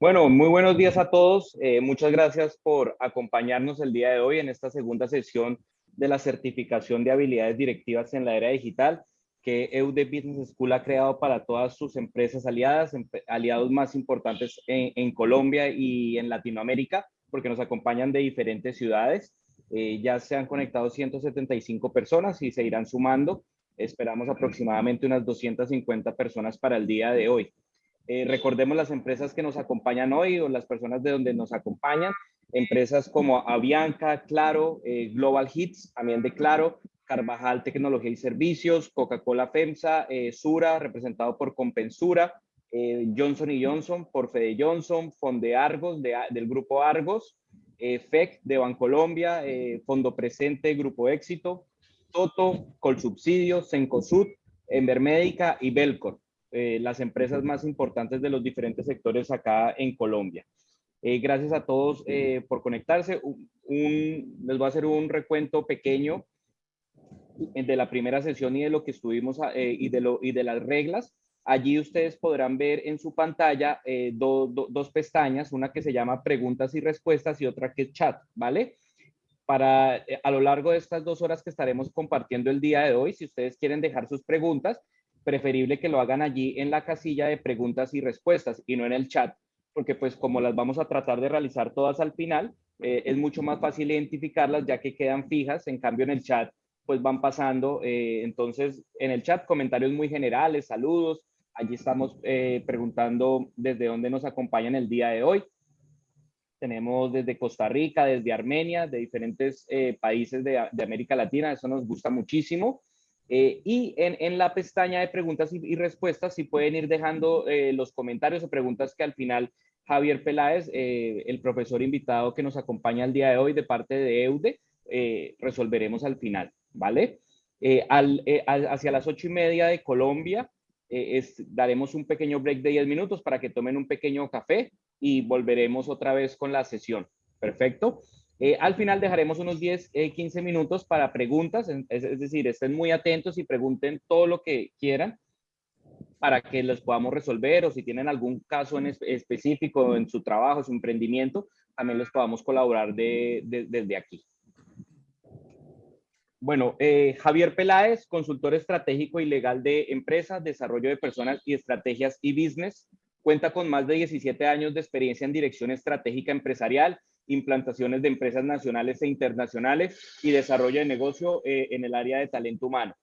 Bueno, muy buenos días a todos. Eh, muchas gracias por acompañarnos el día de hoy en esta segunda sesión de la certificación de habilidades directivas en la era digital que EUD Business School ha creado para todas sus empresas aliadas, aliados más importantes en, Colombia y en Latinoamérica, porque nos acompañan de diferentes ciudades. Eh, ya se han conectado 175 personas y se irán sumando. Esperamos aproximadamente unas 250 personas para el día de hoy. Eh, recordemos las empresas que nos acompañan hoy o las personas de donde nos acompañan. Empresas como Avianca, Claro, eh, Global Hits, también de Claro, Carvajal Tecnología y Servicios, Coca-Cola FEMSA, eh, Sura, representado por Compensura, Johnson Johnson por Fede Johnson, Fonde Argos del Grupo Argos, FEC de Bancolombia, Fondo Presente, Grupo Éxito, Toto, Colsubsidio, Sencosud, Envermédica y Belcor. Eh, las empresas más importantes de los diferentes sectores acá en Colombia. Eh, gracias a todos eh, por conectarse. les voy a hacer un recuento pequeño de la primera sesión y de lo que estuvimos y, de lo, y de las reglas. Allí ustedes podrán ver en su pantalla dos pestañas, una que se llama preguntas y respuestas y otra que es chat, ¿vale? Para a lo largo de estas dos horas que estaremos compartiendo el día de hoy, si ustedes quieren dejar sus preguntas, preferible que lo hagan allí en la casilla de preguntas y respuestas y no en el chat, porque pues como las vamos a tratar de realizar todas al final, eh, es mucho más fácil identificarlas ya que quedan fijas, en cambio en el chat pues van pasando, eh, entonces en el chat comentarios muy generales, saludos, allí estamos eh, preguntando desde dónde nos acompañan el día de hoy. Tenemos desde Costa Rica, desde Armenia, de diferentes países de, de América Latina, eso nos gusta muchísimo. Eh, y en, la pestaña de preguntas y, respuestas, si pueden ir dejando eh, los comentarios o preguntas que al final Javier Peláez, eh, el profesor invitado que nos acompaña el día de hoy de parte de EUDE, resolveremos al final, ¿vale? hacia las ocho y media de Colombia, daremos un pequeño break de 10 minutos para que tomen un pequeño café y volveremos otra vez con la sesión. Perfecto. Eh, al final dejaremos unos 10, 15 eh, minutos para preguntas, es, decir, estén muy atentos y pregunten todo lo que quieran para que los podamos resolver o si tienen algún caso en específico en su trabajo, su emprendimiento, también les podamos colaborar desde aquí. Bueno, eh, Javier Peláez, consultor estratégico y legal de empresas, desarrollo de personas y estrategias y business, cuenta con más de 17 años de experiencia en dirección estratégica empresarial implantaciones de empresas nacionales e internacionales y desarrollo de negocio eh, en el área de talento humano.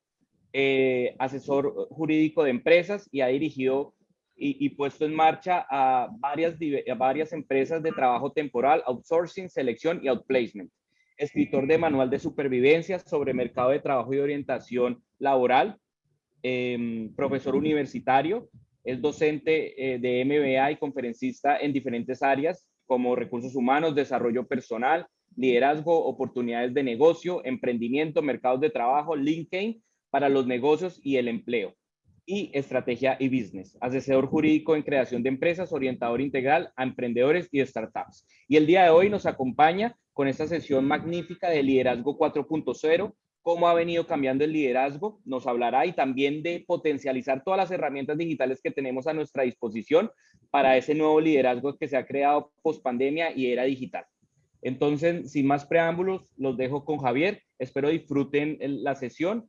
Eh, asesor jurídico de empresas y ha dirigido y, puesto en marcha a varias, varias empresas de trabajo temporal, outsourcing, selección y outplacement. Escritor de manual de supervivencia sobre mercado de trabajo y orientación laboral. Em, profesor universitario. Es docente eh, de MBA y conferencista en diferentes áreas como recursos humanos, desarrollo personal, liderazgo, oportunidades de negocio, emprendimiento, mercados de trabajo, LinkedIn para los negocios y el empleo y estrategia y business, asesor jurídico en creación de empresas, orientador integral a emprendedores y startups. Y el día de hoy nos acompaña con esta sesión magnífica de liderazgo 4.0, cómo ha venido cambiando el liderazgo, nos hablará y también de potencializar todas las herramientas digitales que tenemos a nuestra disposición para ese nuevo liderazgo que se ha creado post pandemia y era digital. Entonces, sin más preámbulos, los dejo con Javier. Espero disfruten la sesión.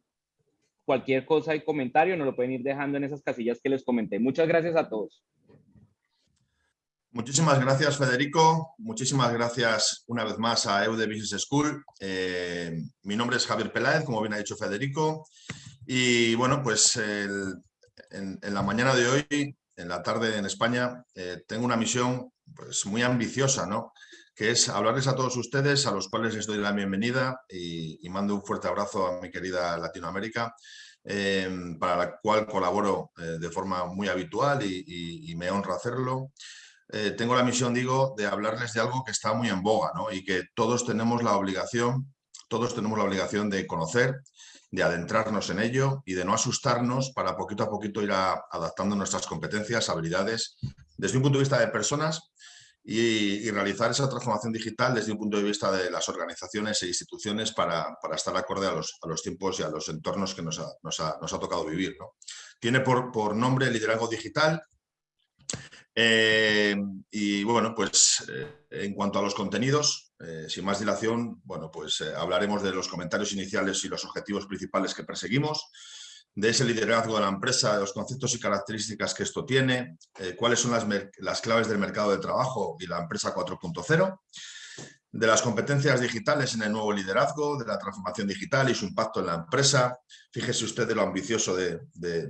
Cualquier cosa y comentario nos lo pueden ir dejando en esas casillas que les comenté. Muchas gracias a todos. Muchísimas gracias, Federico. Muchísimas gracias una vez más a EUDE Business School. Eh, mi nombre es Javier Peláez, como bien ha dicho Federico. Y bueno, pues en, la mañana de hoy en la tarde en España, eh, tengo una misión pues, muy ambiciosa, ¿no? que es hablarles a todos ustedes, a los cuales les doy la bienvenida y, mando un fuerte abrazo a mi querida Latinoamérica, eh, para la cual colaboro de forma muy habitual y, me honra hacerlo. Tengo la misión, digo, de hablarles de algo que está muy en boga ¿no? y que todos tenemos la obligación, todos tenemos la obligación de conocer de adentrarnos en ello y de no asustarnos para poquito a poquito ir adaptando nuestras competencias, habilidades, desde un punto de vista de personas y, realizar esa transformación digital desde un punto de vista de las organizaciones e instituciones para, estar acorde a los, tiempos y a los entornos que nos ha, tocado vivir. Tiene por, por nombre liderazgo digital Eh, y bueno, pues eh, en cuanto a los contenidos, eh, sin más dilación, bueno, pues hablaremos de los comentarios iniciales y los objetivos principales que perseguimos, de ese liderazgo de la empresa, de los conceptos y características que esto tiene, cuáles son las, las claves del mercado de trabajo y la empresa 4.0, de las competencias digitales en el nuevo liderazgo, de la transformación digital y su impacto en la empresa. Fíjese usted de lo ambicioso de,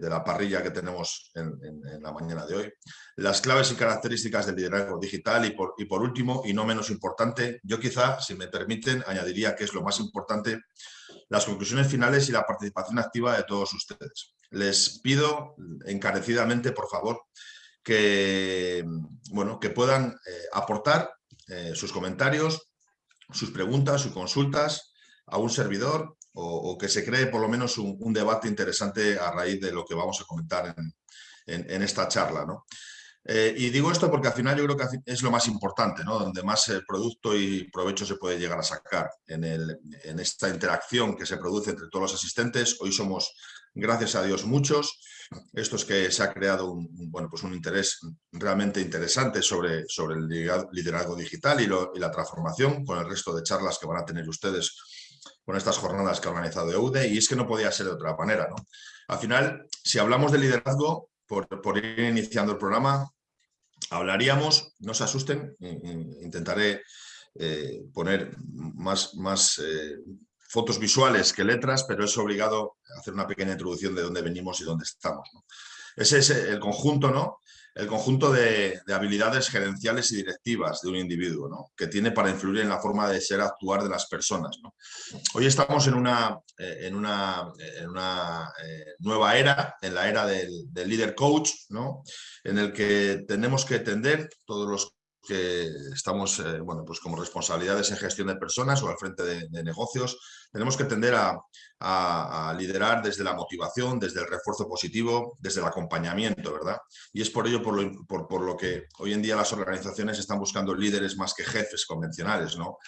la parrilla que tenemos en, la mañana de hoy. Las claves y características del liderazgo digital y por, y por último, y no menos importante, yo quizá, si me permiten, añadiría que es lo más importante, las conclusiones finales y la participación activa de todos ustedes. Les pido encarecidamente, por favor, que, bueno, que puedan eh, aportar eh, sus comentarios, sus preguntas, sus consultas a un servidor o, que se cree por lo menos un, debate interesante a raíz de lo que vamos a comentar en, esta charla. ¿no? Eh, y digo esto porque al final yo creo que es lo más importante, ¿no? donde más producto y provecho se puede llegar a sacar en, en esta interacción que se produce entre todos los asistentes. Hoy somos, gracias a Dios, muchos esto es que se ha creado un, bueno, pues un interés realmente interesante sobre, sobre el liderazgo digital y, la transformación con el resto de charlas que van a tener ustedes con estas jornadas que ha organizado EUDE y es que no podía ser de otra manera. ¿no? Al final, si hablamos de liderazgo, por, ir iniciando el programa, hablaríamos, no se asusten, intentaré eh, poner más, más eh, fotos visuales que letras, pero es obligado hacer una pequeña introducción de dónde venimos y dónde estamos. Ese es el conjunto, ¿no? El conjunto de, habilidades gerenciales y directivas de un individuo, ¿no? Que tiene para influir en la forma de ser, actuar de las personas, Hoy estamos en una, eh, en una, en una eh, nueva era, en la era del, líder coach, ¿no? En el que tenemos que tender todos los que estamos eh, bueno, pues como responsabilidades en gestión de personas o al frente de, negocios, tenemos que tender a, liderar desde la motivación, desde el refuerzo positivo, desde el acompañamiento, ¿verdad? Y es por ello por lo, por, lo que hoy en día las organizaciones están buscando líderes más que jefes convencionales, ¿no?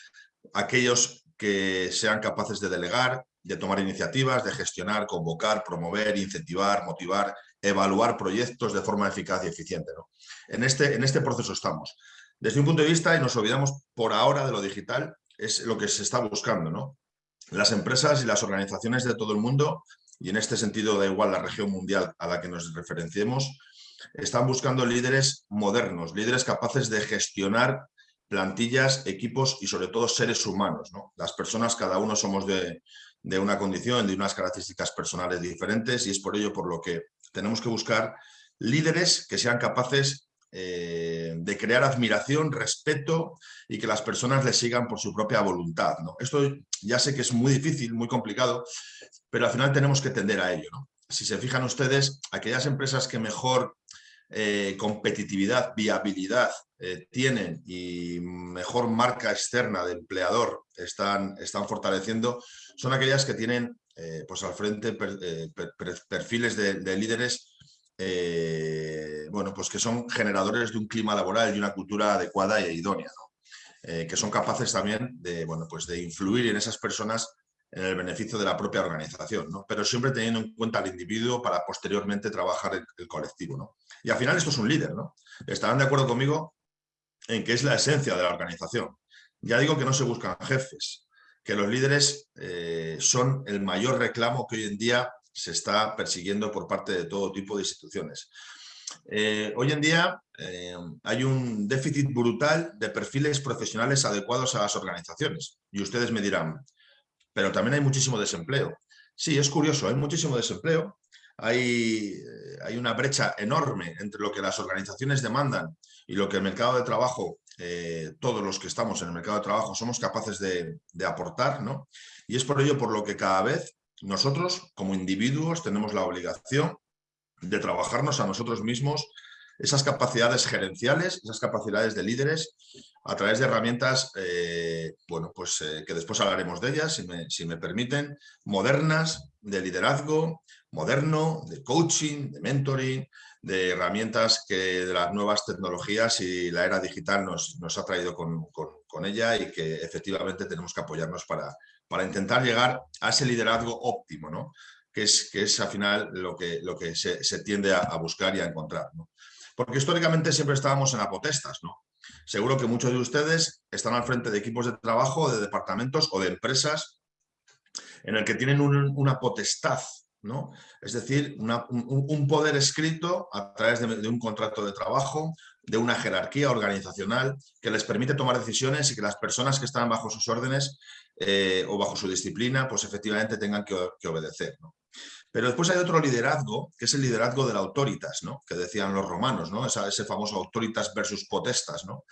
Aquellos que sean capaces de delegar, de tomar iniciativas, de gestionar, convocar, promover, incentivar, motivar, evaluar proyectos de forma eficaz y eficiente. ¿no? En, este, en este proceso estamos. Desde un punto de vista, y nos olvidamos por ahora de lo digital, es lo que se está buscando. ¿no? Las empresas y las organizaciones de todo el mundo, y en este sentido da igual la región mundial a la que nos referenciemos, están buscando líderes modernos, líderes capaces de gestionar plantillas, equipos y sobre todo seres humanos. ¿no? Las personas, cada uno somos de, de una condición, de unas características personales diferentes y es por ello por lo que tenemos que buscar líderes que sean capaces eh, de crear admiración, respeto y que las personas le sigan por su propia voluntad. ¿no? Esto ya sé que es muy difícil, muy complicado, pero al final tenemos que tender a ello. Si se fijan ustedes, aquellas empresas que mejor eh, competitividad, viabilidad eh, tienen y mejor marca externa de empleador están, están fortaleciendo, son aquellas que tienen pues al frente perfiles de líderes eh, bueno, pues que son generadores de un clima laboral y una cultura adecuada e idónea, eh, que son capaces también de, bueno, pues de influir en esas personas en el beneficio de la propia organización, pero siempre teniendo en cuenta al individuo para posteriormente trabajar el, el, colectivo. Y al final esto es un líder, ¿no? estarán de acuerdo conmigo en que es la esencia de la organización. Ya digo que no se buscan jefes, que los líderes eh, son el mayor reclamo que hoy en día se está persiguiendo por parte de todo tipo de instituciones. Eh, hoy en día eh, hay un déficit brutal de perfiles profesionales adecuados a las organizaciones. Y ustedes me dirán, pero también hay muchísimo desempleo. Sí, es curioso, hay muchísimo desempleo. Hay, eh, hay una brecha enorme entre lo que las organizaciones demandan y lo que el mercado de trabajo, todos los que estamos en el mercado de trabajo, somos capaces de, de aportar. ¿no? Y es por ello por lo que cada vez nosotros, como individuos, tenemos la obligación de trabajarnos a nosotros mismos esas capacidades gerenciales, esas capacidades de líderes, a través de herramientas, eh, bueno, pues eh, que después hablaremos de ellas, si me, permiten, modernas, de liderazgo, moderno, de coaching, de mentoring, de herramientas que de las nuevas tecnologías y la era digital nos, ha traído con, con ella y que efectivamente tenemos que apoyarnos para, para intentar llegar a ese liderazgo óptimo, ¿no? que, es, que es al final lo que, lo que se, tiende a, buscar y a encontrar. porque históricamente siempre estábamos en apotestas, ¿no? Seguro que muchos de ustedes están al frente de equipos de trabajo, de departamentos o de empresas en el que tienen una potestad, ¿no? Es decir, un, poder escrito a través de, un contrato de trabajo, de una jerarquía organizacional que les permite tomar decisiones y que las personas que están bajo sus órdenes eh, o bajo su disciplina, pues efectivamente tengan que, obedecer. Pero después hay otro liderazgo, que es el liderazgo del autoritas, ¿no? que decían los romanos, ¿no? ese famoso autoritas versus potestas. ¿no?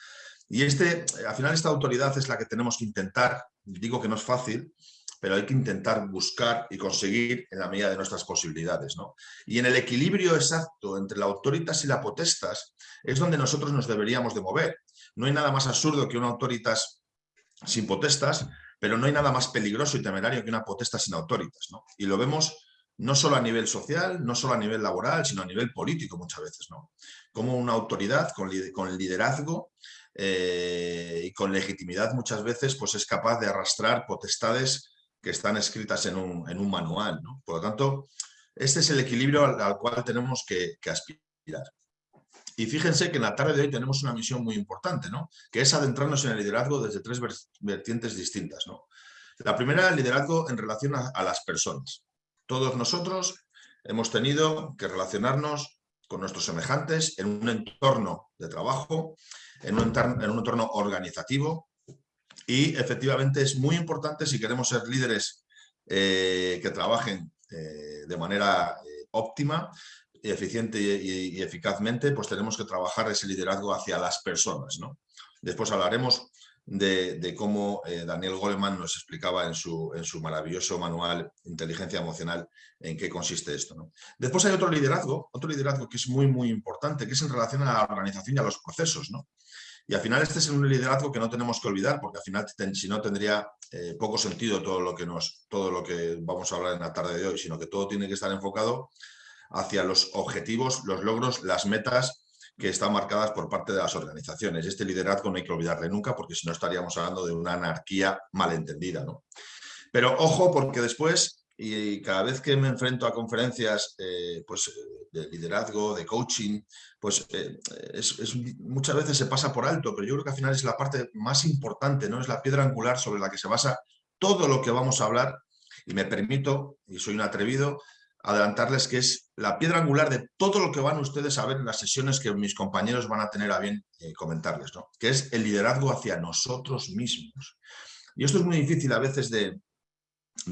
Y este, al final esta autoridad es la que tenemos que intentar, digo que no es fácil, pero hay que intentar buscar y conseguir en la medida de nuestras posibilidades. ¿no? Y en el equilibrio exacto entre la autoritas y la potestas es donde nosotros nos deberíamos de mover. No hay nada más absurdo que una autoritas sin potestas, pero no hay nada más peligroso y temerario que una potestas sin autoritas. ¿no? Y lo vemos no solo a nivel social, no solo a nivel laboral, sino a nivel político muchas veces. ¿no? Como una autoridad con, con liderazgo eh, y con legitimidad muchas veces pues es capaz de arrastrar potestades que están escritas en un, manual. Por lo tanto, este es el equilibrio al, cual tenemos que, aspirar. Y fíjense que en la tarde de hoy tenemos una misión muy importante, ¿no? que es adentrarnos en el liderazgo desde tres vertientes distintas. La primera, el liderazgo en relación a las personas. Todos nosotros hemos tenido que relacionarnos con nuestros semejantes en un entorno de trabajo, en un, entorno, organizativo y efectivamente es muy importante si queremos ser líderes eh, que trabajen eh, de manera eh, óptima, eficiente y, eficazmente, pues tenemos que trabajar ese liderazgo hacia las personas. ¿no? Después hablaremos de, cómo Daniel Goleman nos explicaba en su, en su maravilloso manual Inteligencia Emocional en qué consiste esto. Después hay otro liderazgo, otro liderazgo que es muy, muy importante, que es en relación a la organización y a los procesos. ¿no? Y al final este es un liderazgo que no tenemos que olvidar, porque al final si no tendría eh, poco sentido todo lo, que nos, todo lo que vamos a hablar en la tarde de hoy, sino que todo tiene que estar enfocado hacia los objetivos, los logros, las metas que están marcadas por parte de las organizaciones. Este liderazgo no hay que olvidarle nunca porque si no estaríamos hablando de una anarquía malentendida. ¿no? Pero ojo porque después, y cada vez que me enfrento a conferencias eh, pues, de liderazgo, de coaching, pues eh, muchas veces se pasa por alto, pero yo creo que al final es la parte más importante, ¿no? es la piedra angular sobre la que se basa todo lo que vamos a hablar y me permito, y soy un atrevido, adelantarles que es la piedra angular de todo lo que van ustedes a ver en las sesiones que mis compañeros van a tener a bien eh, comentarles, ¿no? que es el liderazgo hacia nosotros mismos. Y esto es muy difícil a veces de,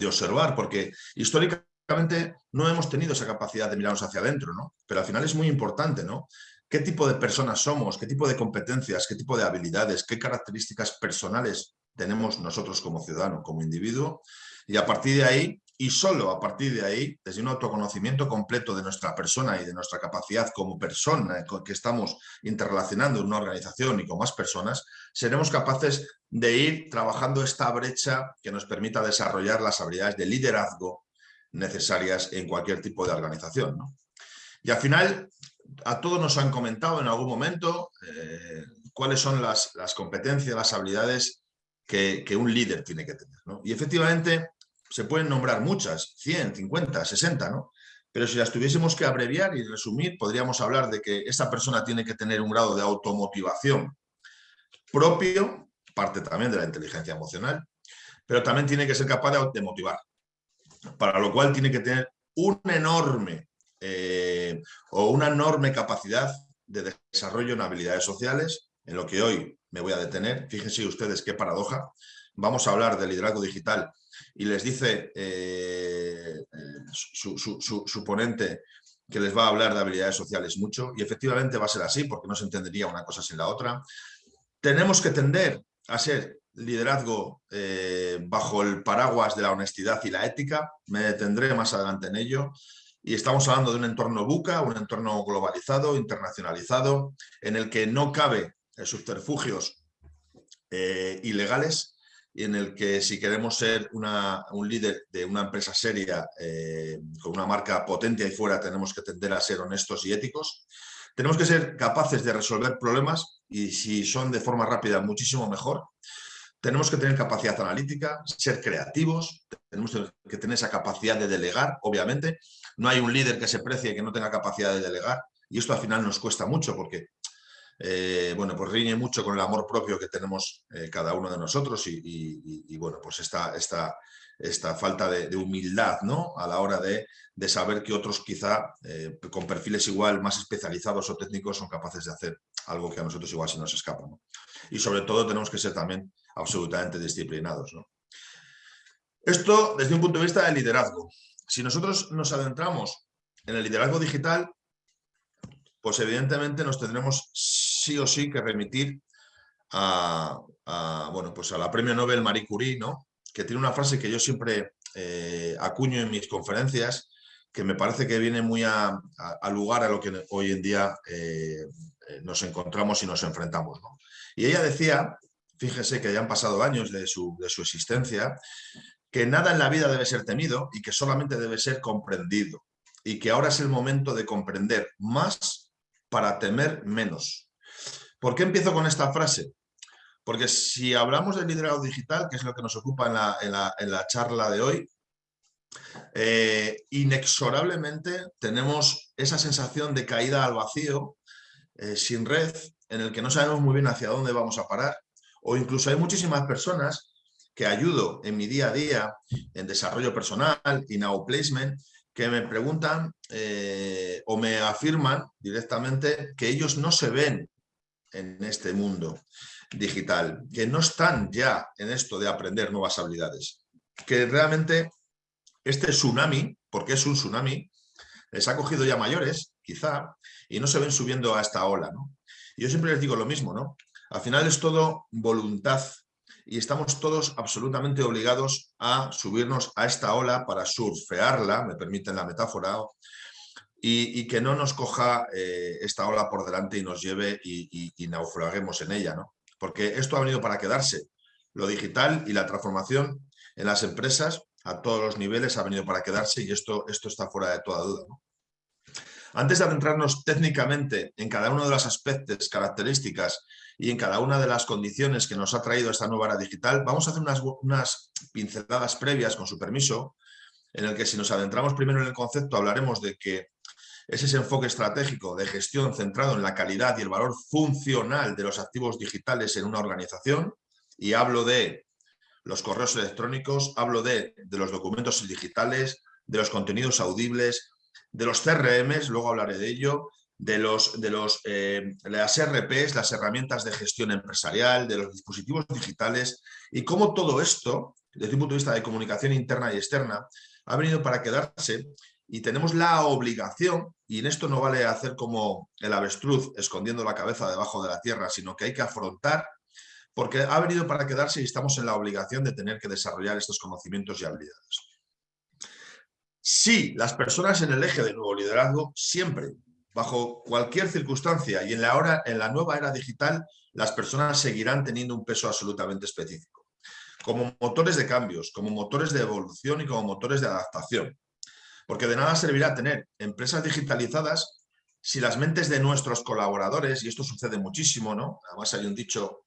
observar, porque históricamente no hemos tenido esa capacidad de mirarnos hacia adentro, ¿no? pero al final es muy importante, ¿no? ¿Qué tipo de personas somos? ¿Qué tipo de competencias? ¿Qué tipo de habilidades? ¿Qué características personales tenemos nosotros como ciudadano, como individuo? Y a partir de ahí, y solo a partir de ahí, desde un autoconocimiento completo de nuestra persona y de nuestra capacidad como persona que estamos interrelacionando en una organización y con más personas, seremos capaces de ir trabajando esta brecha que nos permita desarrollar las habilidades de liderazgo necesarias en cualquier tipo de organización. Y al final, a todos nos han comentado en algún momento eh, cuáles son las, competencias, las habilidades que, un líder tiene que tener. Y efectivamente, se pueden nombrar muchas, 100, 50, 60, ¿no? Pero si las tuviésemos que abreviar y resumir, podríamos hablar de que esa persona tiene que tener un grado de automotivación propio, parte también de la inteligencia emocional, pero también tiene que ser capaz de, motivar, para lo cual tiene que tener un enorme eh, o una enorme capacidad de desarrollo en habilidades sociales, en lo que hoy me voy a detener. Fíjense ustedes qué paradoja. Vamos a hablar del liderazgo digital y les dice eh, su, ponente que les va a hablar de habilidades sociales mucho y efectivamente va a ser así porque no se entendería una cosa sin la otra. Tenemos que tender a ser liderazgo eh, bajo el paraguas de la honestidad y la ética, me detendré más adelante en ello, y estamos hablando de un entorno buca, un entorno globalizado, internacionalizado, en el que no cabe subterfugios eh, ilegales en el que si queremos ser un líder de una empresa seria eh, con una marca potente ahí fuera tenemos que tender a ser honestos y éticos. Tenemos que ser capaces de resolver problemas y si son de forma rápida muchísimo mejor. Tenemos que tener capacidad analítica, ser creativos, tenemos que tener esa capacidad de delegar, obviamente. No hay un líder que se precie que no tenga capacidad de delegar. y esto al final nos cuesta mucho porque eh, bueno, pues riñe mucho con el amor propio que tenemos eh, cada uno de nosotros y, bueno, pues esta, esta, falta de, humildad ¿no? a la hora de, saber que otros quizá eh, con perfiles igual más especializados o técnicos son capaces de hacer algo que a nosotros igual se nos escapa. Y sobre todo tenemos que ser también absolutamente disciplinados. Esto desde un punto de vista de liderazgo. Si nosotros nos adentramos en el liderazgo digital, pues evidentemente nos tendremos sí o sí que remitir a, bueno, pues a la premio Nobel Marie Curie, ¿no? que tiene una frase que yo siempre eh, acuño en mis conferencias, que me parece que viene muy a, lugar a lo que hoy en día eh, nos encontramos y nos enfrentamos. Y ella decía, fíjese que ya han pasado años de su, de su existencia, que nada en la vida debe ser temido y que solamente debe ser comprendido. Y que ahora es el momento de comprender más para temer menos. ¿Por qué empiezo con esta frase? Porque si hablamos de liderazgo digital, que es lo que nos ocupa en la, charla de hoy, eh, inexorablemente tenemos esa sensación de caída al vacío, eh, sin red, en el que no sabemos muy bien hacia dónde vamos a parar, o incluso hay muchísimas personas que ayudo en mi día a día, en desarrollo personal, y now placement, que me preguntan eh, o me afirman directamente que ellos no se ven en este mundo digital, que no están ya en esto de aprender nuevas habilidades, que realmente este tsunami, porque es un tsunami, les ha cogido ya mayores, quizá, y no se ven subiendo a esta ola. Y yo siempre les digo lo mismo, ¿no? Al final es todo voluntad y estamos todos absolutamente obligados a subirnos a esta ola para surfearla, me permiten la metáfora, y, que no nos coja eh, esta ola por delante y nos lleve y, naufraguemos en ella, ¿no? Porque esto ha venido para quedarse. Lo digital y la transformación en las empresas a todos los niveles ha venido para quedarse y esto, esto está fuera de toda duda. Antes de adentrarnos técnicamente en cada uno de los aspectos, características y en cada una de las condiciones que nos ha traído esta nueva era digital, vamos a hacer unas, unas pinceladas previas, con su permiso, en el que si nos adentramos primero en el concepto hablaremos de que es ese enfoque estratégico de gestión centrado en la calidad y el valor funcional de los activos digitales en una organización y hablo de los correos electrónicos, hablo de, de los documentos digitales, de los contenidos audibles, de los CRMs, luego hablaré de ello, de, los, de los, eh, las RPs, las herramientas de gestión empresarial, de los dispositivos digitales y cómo todo esto, desde un punto de vista de comunicación interna y externa, ha venido para quedarse y tenemos la obligación, y en esto no vale hacer como el avestruz escondiendo la cabeza debajo de la tierra, sino que hay que afrontar, porque ha venido para quedarse y estamos en la obligación de tener que desarrollar estos conocimientos y habilidades. Sí, las personas en el eje de nuevo liderazgo siempre bajo cualquier circunstancia y en la, hora, en la nueva era digital, las personas seguirán teniendo un peso absolutamente específico. Como motores de cambios, como motores de evolución y como motores de adaptación. Porque de nada servirá tener empresas digitalizadas si las mentes de nuestros colaboradores, y esto sucede muchísimo, ¿no? Además hay un dicho,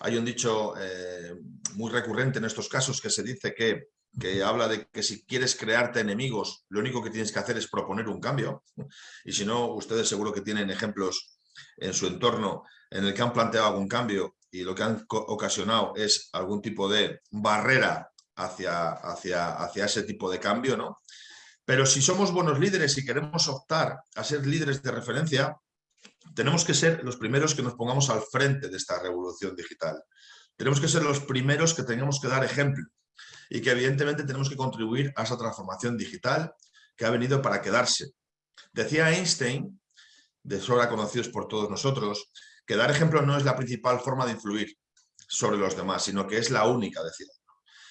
hay un dicho eh, muy recurrente en estos casos que se dice que que habla de que si quieres crearte enemigos, lo único que tienes que hacer es proponer un cambio. Y si no, ustedes seguro que tienen ejemplos en su entorno en el que han planteado algún cambio y lo que han ocasionado es algún tipo de barrera hacia, hacia, hacia ese tipo de cambio, ¿no? Pero si somos buenos líderes y queremos optar a ser líderes de referencia, tenemos que ser los primeros que nos pongamos al frente de esta revolución digital. Tenemos que ser los primeros que tengamos que dar ejemplo y que evidentemente tenemos que contribuir a esa transformación digital que ha venido para quedarse. Decía Einstein, de sobra conocidos por todos nosotros, que dar ejemplo no es la principal forma de influir sobre los demás, sino que es la única, decía.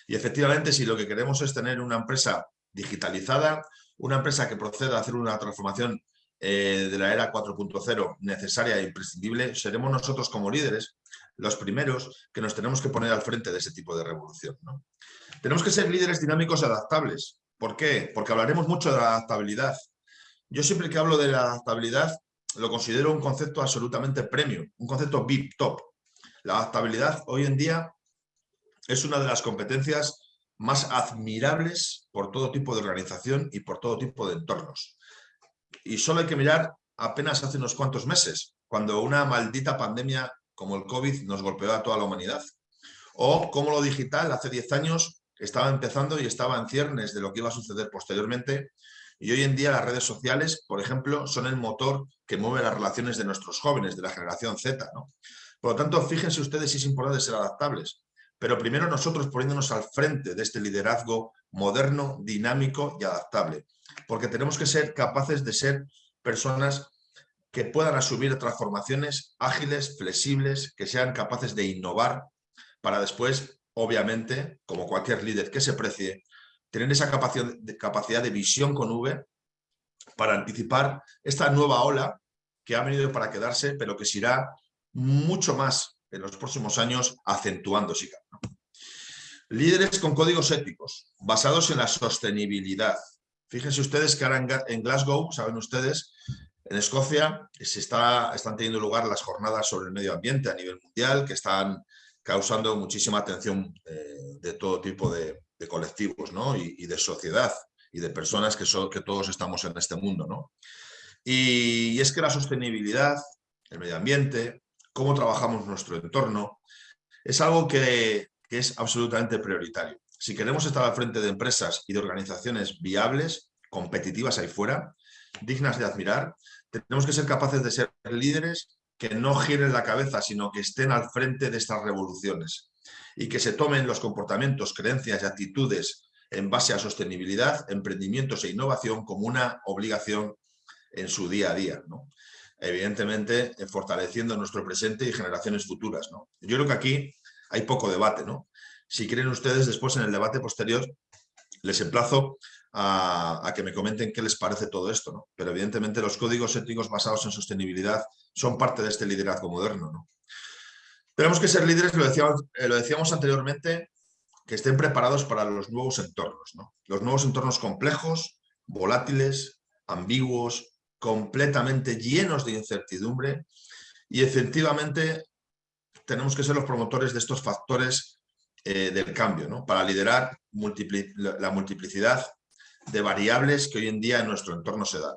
Y efectivamente, si lo que queremos es tener una empresa digitalizada, una empresa que proceda a hacer una transformación eh, de la era 4.0 necesaria e imprescindible, seremos nosotros como líderes los primeros que nos tenemos que poner al frente de ese tipo de revolución. Tenemos que ser líderes dinámicos y adaptables. ¿Por qué? Porque hablaremos mucho de la adaptabilidad. Yo siempre que hablo de la adaptabilidad lo considero un concepto absolutamente premium, un concepto VIP top. La adaptabilidad hoy en día es una de las competencias más admirables por todo tipo de organización y por todo tipo de entornos. Y solo hay que mirar apenas hace unos cuantos meses, cuando una maldita pandemia como el COVID nos golpeó a toda la humanidad. O cómo lo digital hace 10 años estaba empezando y estaba en ciernes de lo que iba a suceder posteriormente. Y hoy en día las redes sociales, por ejemplo, son el motor que mueve las relaciones de nuestros jóvenes, de la generación Z. Por lo tanto, fíjense ustedes si es importante ser adaptables. Pero primero nosotros poniéndonos al frente de este liderazgo moderno, dinámico y adaptable. Porque tenemos que ser capaces de ser personas que puedan asumir transformaciones ágiles, flexibles, que sean capaces de innovar para después, obviamente, como cualquier líder que se precie, tener esa capacidad de, visión con V para anticipar esta nueva ola que ha venido para quedarse, pero que se irá mucho más en los próximos años acentuándose. Líderes con códigos éticos, basados en la sostenibilidad. Fíjense ustedes que ahora en Glasgow, saben ustedes, en Escocia se está, están teniendo lugar las jornadas sobre el medio ambiente a nivel mundial, que están causando muchísima atención eh, de todo tipo de, colectivos y, de sociedad y de personas que, son, que todos estamos en este mundo. ¿no? Y, es que la sostenibilidad, el medio ambiente, cómo trabajamos nuestro entorno, es algo que es absolutamente prioritario. Si queremos estar al frente de empresas y de organizaciones viables, competitivas ahí fuera, dignas de admirar, tenemos que ser capaces de ser líderes que no giren la cabeza, sino que estén al frente de estas revoluciones y que se tomen los comportamientos, creencias y actitudes en base a sostenibilidad, emprendimientos e innovación como una obligación en su día a día. Evidentemente, eh, fortaleciendo nuestro presente y generaciones futuras. ¿no? Yo creo que aquí hay poco debate. ¿no? Si quieren ustedes, después en el debate posterior, les emplazo a, que me comenten qué les parece todo esto. ¿no? Pero evidentemente los códigos éticos basados en sostenibilidad son parte de este liderazgo moderno. ¿no? Tenemos que ser líderes, lo decíamos, eh, lo decíamos anteriormente, que estén preparados para los nuevos entornos. ¿no? Los nuevos entornos complejos, volátiles, ambiguos, completamente llenos de incertidumbre y efectivamente tenemos que ser los promotores de estos factores eh, del cambio, ¿no? para liderar la multiplicidad de variables que hoy en día en nuestro entorno se dan.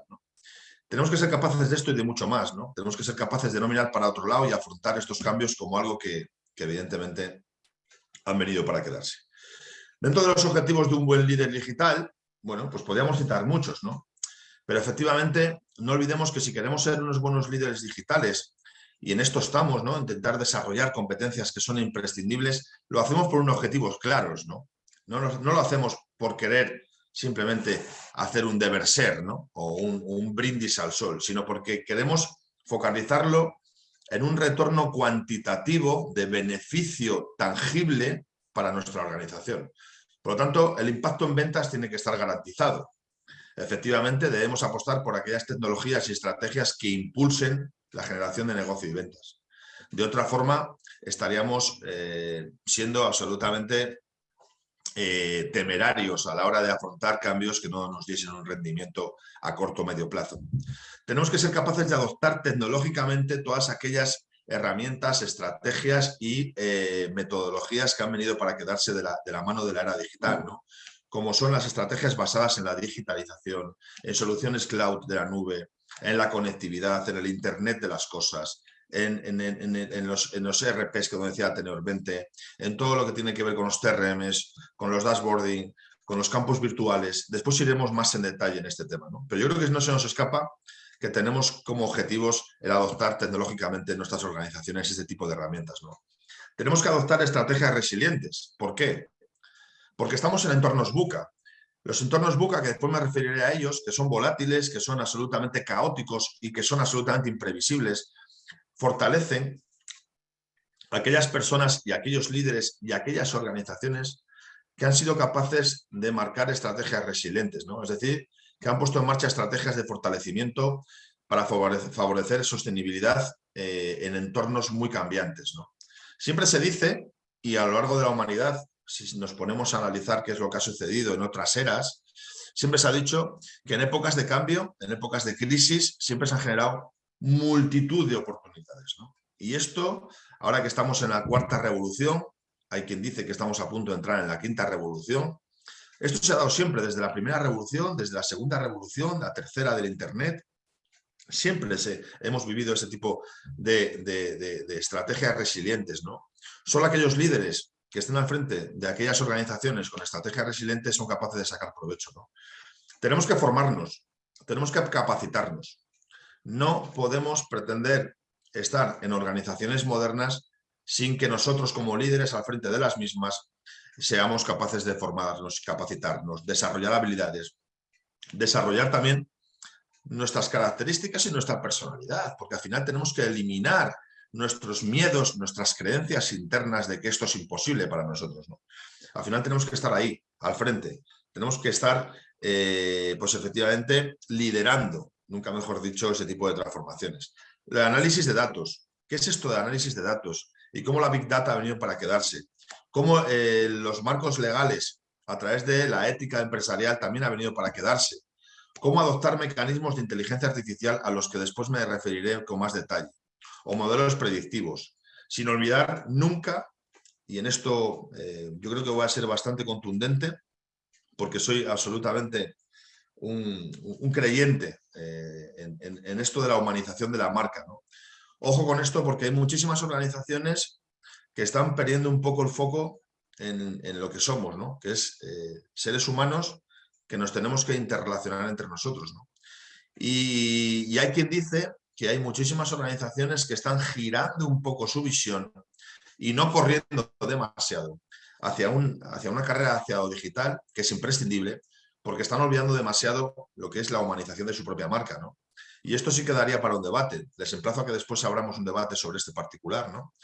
Tenemos que ser capaces de esto y de mucho más. ¿no? Tenemos que ser capaces de no mirar para otro lado y afrontar estos cambios como algo que, evidentemente han venido para quedarse. Dentro de los objetivos de un buen líder digital, bueno, pues podríamos citar muchos, ¿no? Pero efectivamente, no olvidemos que si queremos ser unos buenos líderes digitales, y en esto estamos, ¿no? Intentar desarrollar competencias que son imprescindibles, lo hacemos por unos objetivos claros, ¿no? No, lo hacemos por querer simplemente hacer un deber ser ¿no? o un, brindis al sol, sino porque queremos focalizarlo en un retorno cuantitativo de beneficio tangible para nuestra organización. Por lo tanto, el impacto en ventas tiene que estar garantizado. Efectivamente, debemos apostar por aquellas tecnologías y estrategias que impulsen la generación de negocio y ventas. De otra forma, estaríamos eh, siendo absolutamente eh, temerarios a la hora de afrontar cambios que no nos diesen un rendimiento a corto o medio plazo. Tenemos que ser capaces de adoptar tecnológicamente todas aquellas herramientas, estrategias y eh, metodologías que han venido para quedarse de la, mano de la era digital, como son las estrategias basadas en la digitalización, en soluciones cloud de la nube, en la conectividad, en el Internet de las cosas, en, los, en ERPs que decía 20, en todo lo que tiene que ver con los TRMs, con los dashboarding, con los campos virtuales. Después iremos más en detalle en este tema. Pero yo creo que no se nos escapa que tenemos como objetivos el adoptar tecnológicamente en nuestras organizaciones este tipo de herramientas. ¿no? Tenemos que adoptar estrategias resilientes. ¿Por qué? Porque estamos en entornos buca. Los entornos buca, que después me referiré a ellos, que son volátiles, que son absolutamente caóticos y que son absolutamente imprevisibles, fortalecen aquellas personas y aquellos líderes y aquellas organizaciones que han sido capaces de marcar estrategias resilientes, ¿no? es decir, que han puesto en marcha estrategias de fortalecimiento para favorecer sostenibilidad eh, en entornos muy cambiantes. ¿no? Siempre se dice, y a lo largo de la humanidad, si nos ponemos a analizar qué es lo que ha sucedido en otras eras, siempre se ha dicho que en épocas de cambio, en épocas de crisis, siempre se han generado multitud de oportunidades. Y esto, ahora que estamos en la cuarta revolución, hay quien dice que estamos a punto de entrar en la quinta revolución, esto se ha dado siempre desde la primera revolución, desde la segunda revolución, la tercera del Internet, Siempre hemos vivido ese tipo de, estrategias resilientes. ¿no? Solo aquellos líderes que estén al frente de aquellas organizaciones con estrategias resilientes son capaces de sacar provecho. ¿no? Tenemos que formarnos, tenemos que capacitarnos. No podemos pretender estar en organizaciones modernas sin que nosotros como líderes al frente de las mismas seamos capaces de formarnos, capacitarnos, desarrollar habilidades, desarrollar también nuestras características y nuestra personalidad, porque al final tenemos que eliminar nuestros miedos, nuestras creencias internas de que esto es imposible para nosotros. ¿no? Al final tenemos que estar ahí, al frente, tenemos que estar, eh, pues efectivamente, liderando, nunca mejor dicho, ese tipo de transformaciones. El análisis de datos. ¿Qué es esto de análisis de datos? Y cómo la Big Data ha venido para quedarse. Cómo eh, los marcos legales, a través de la ética empresarial, también ha venido para quedarse cómo adoptar mecanismos de inteligencia artificial a los que después me referiré con más detalle, o modelos predictivos, sin olvidar nunca, y en esto eh, yo creo que voy a ser bastante contundente, porque soy absolutamente un, creyente eh, en, esto de la humanización de la marca. Ojo con esto porque hay muchísimas organizaciones que están perdiendo un poco el foco en, lo que somos, que es eh, seres humanos que nos tenemos que interrelacionar entre nosotros. Y, hay quien dice que hay muchísimas organizaciones que están girando un poco su visión y no corriendo demasiado hacia, un, hacia una carrera hacia lo digital, que es imprescindible, porque están olvidando demasiado lo que es la humanización de su propia marca. ¿no? Y esto sí quedaría para un debate. Les emplazo a que después abramos un debate sobre este particular, ¿no?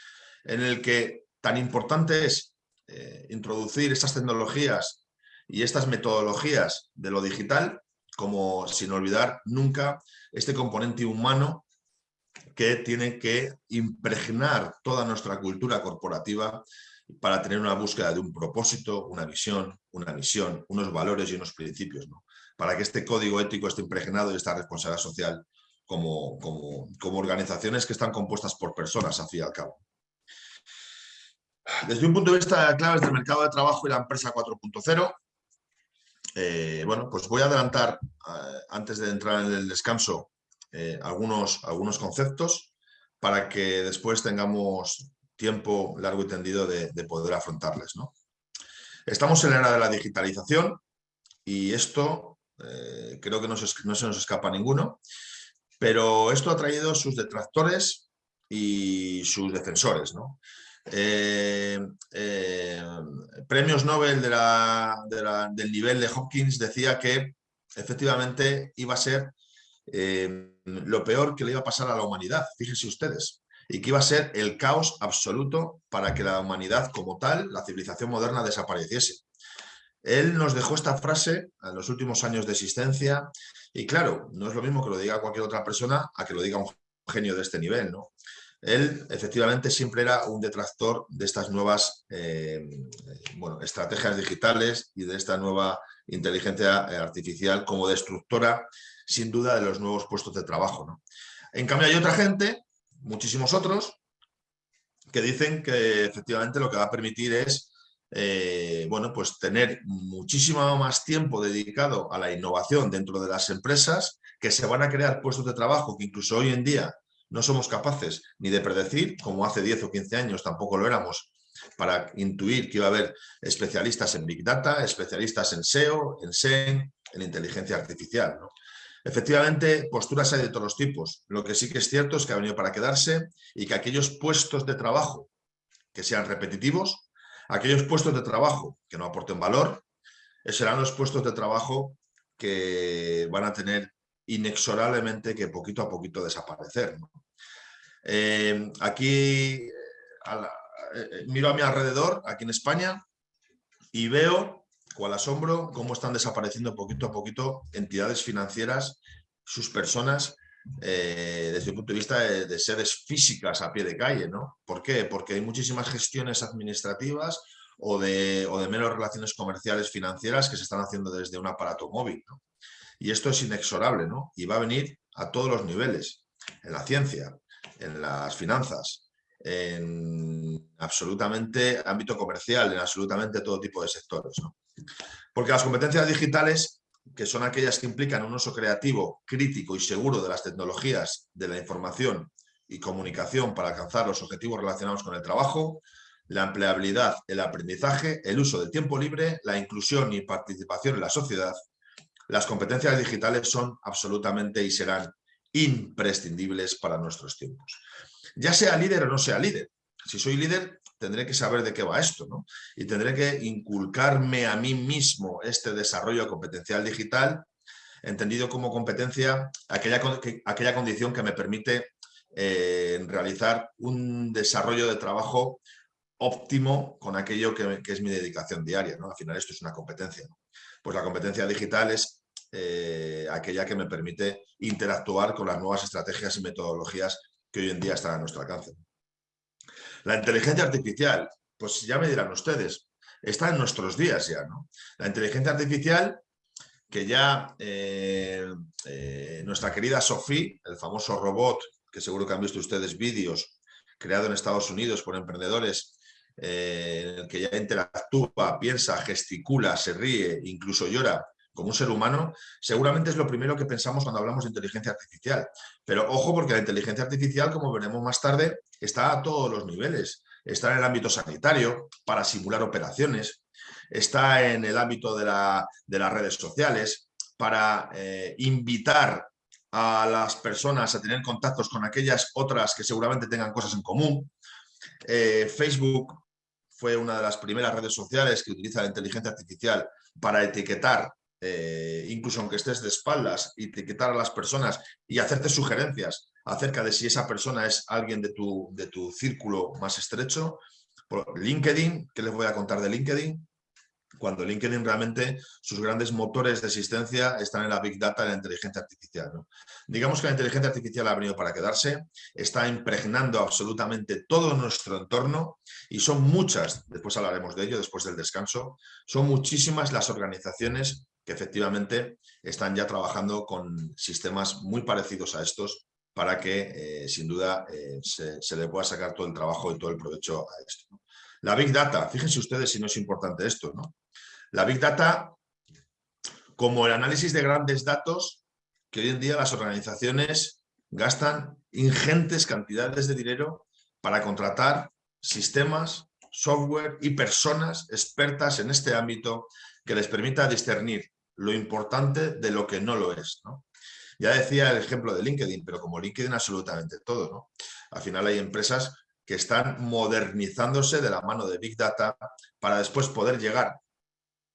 en el que tan importante es eh, introducir estas tecnologías y estas metodologías de lo digital, como sin olvidar nunca este componente humano que tiene que impregnar toda nuestra cultura corporativa para tener una búsqueda de un propósito, una visión, una misión, unos valores y unos principios, para que este código ético esté impregnado y esta responsabilidad social como, como, organizaciones que están compuestas por personas, al fin y al cabo. Desde un punto de vista de claves del mercado de trabajo y la empresa 4.0, eh, bueno, pues voy a adelantar, eh, antes de entrar en el descanso, eh, algunos, algunos conceptos para que después tengamos tiempo largo y tendido de, poder afrontarles. Estamos en la era de la digitalización y esto creo que no se, no se nos escapa a ninguno, pero esto ha traído sus detractores y sus defensores. ¿no? Eh, eh, premios Nobel del nivel de Hopkins decía que efectivamente iba a ser eh, lo peor que le iba a pasar a la humanidad, fíjense ustedes, y que iba a ser el caos absoluto para que la humanidad como tal, la civilización moderna, desapareciese. Él nos dejó esta frase en los últimos años de existencia y claro, no es lo mismo que lo diga cualquier otra persona a que lo diga un genio de este nivel, ¿no? Él efectivamente siempre era un detractor de estas nuevas eh, bueno, estrategias digitales y de esta nueva inteligencia artificial como destructora, sin duda, de los nuevos puestos de trabajo. En cambio hay otra gente, muchísimos otros, que dicen que efectivamente lo que va a permitir es eh, bueno, pues tener muchísimo más tiempo dedicado a la innovación dentro de las empresas, que se van a crear puestos de trabajo que incluso hoy en día no somos capaces ni de predecir, como hace 10 o 15 años tampoco lo éramos, para intuir que iba a haber especialistas en Big Data, especialistas en SEO, en SEM, en inteligencia artificial. Efectivamente, posturas hay de todos los tipos. Lo que sí que es cierto es que ha venido para quedarse y que aquellos puestos de trabajo que sean repetitivos, aquellos puestos de trabajo que no aporten valor, serán los puestos de trabajo que van a tener inexorablemente que poquito a poquito desaparecer. Eh, aquí eh, eh, miro a mi alrededor, aquí en España, y veo, cual asombro, cómo están desapareciendo poquito a poquito entidades financieras, sus personas, desde el punto de vista de, sedes físicas a pie de calle. ¿no? ¿Por qué? Porque hay muchísimas gestiones administrativas o de, o de menos relaciones comerciales financieras que se están haciendo desde un aparato móvil. Y esto es inexorable, ¿no? Y va a venir a todos los niveles, en la ciencia, en las finanzas, en absolutamente ámbito comercial, en absolutamente todo tipo de sectores, ¿no? Porque las competencias digitales que son aquellas que implican un uso creativo, crítico y seguro de las tecnologías de la información y comunicación para alcanzar los objetivos relacionados con el trabajo, la empleabilidad, el aprendizaje, el uso del tiempo libre, la inclusión y participación en la sociedad, las competencias digitales son absolutamente y serán imprescindibles para nuestros tiempos. Ya sea líder o no sea líder. Si soy líder, tendré que saber de qué va esto, ¿no? Y tendré que inculcarme a mí mismo este desarrollo competencial digital, entendido como competencia, aquella, aquella condición que me permite eh, realizar un desarrollo de trabajo óptimo con aquello que, es mi dedicación diaria. ¿no? Al final esto es una competencia. Pues la competencia digital es eh, aquella que me permite interactuar con las nuevas estrategias y metodologías que hoy en día están a nuestro alcance. La inteligencia artificial, pues ya me dirán ustedes, está en nuestros días ya. ¿no? La inteligencia artificial que ya eh, nuestra querida Sophie, el famoso robot que seguro que han visto ustedes vídeos creado en Estados Unidos por emprendedores eh, en el que ya interactúa, piensa, gesticula, se ríe, incluso llora como un ser humano, seguramente es lo primero que pensamos cuando hablamos de inteligencia artificial. Pero ojo porque la inteligencia artificial, como veremos más tarde, está a todos los niveles. Está en el ámbito sanitario, para simular operaciones, está en el ámbito de, las redes sociales, para eh, invitar a las personas a tener contactos con aquellas otras que seguramente tengan cosas en común. Eh, Facebook fue una de las primeras redes sociales que utiliza la inteligencia artificial para etiquetar, eh, incluso aunque estés de espaldas, etiquetar a las personas y hacerte sugerencias acerca de si esa persona es alguien de tu, de tu círculo más estrecho. Por LinkedIn, ¿qué les voy a contar de LinkedIn? cuando LinkedIn realmente sus grandes motores de existencia están en la Big Data y la inteligencia artificial. Digamos que la inteligencia artificial ha venido para quedarse, está impregnando absolutamente todo nuestro entorno y son muchas, después hablaremos de ello después del descanso, son muchísimas las organizaciones que efectivamente están ya trabajando con sistemas muy parecidos a estos para que, eh, sin duda, eh, se, se, le pueda sacar todo el trabajo y todo el provecho a esto. La Big Data, fíjense ustedes si no es importante esto, ¿no? La Big Data, como el análisis de grandes datos, que hoy en día las organizaciones gastan ingentes cantidades de dinero para contratar sistemas, software y personas expertas en este ámbito que les permita discernir lo importante de lo que no lo es. Ya decía el ejemplo de LinkedIn, pero como LinkedIn absolutamente todo. ¿no? Al final hay empresas que están modernizándose de la mano de Big Data para después poder llegar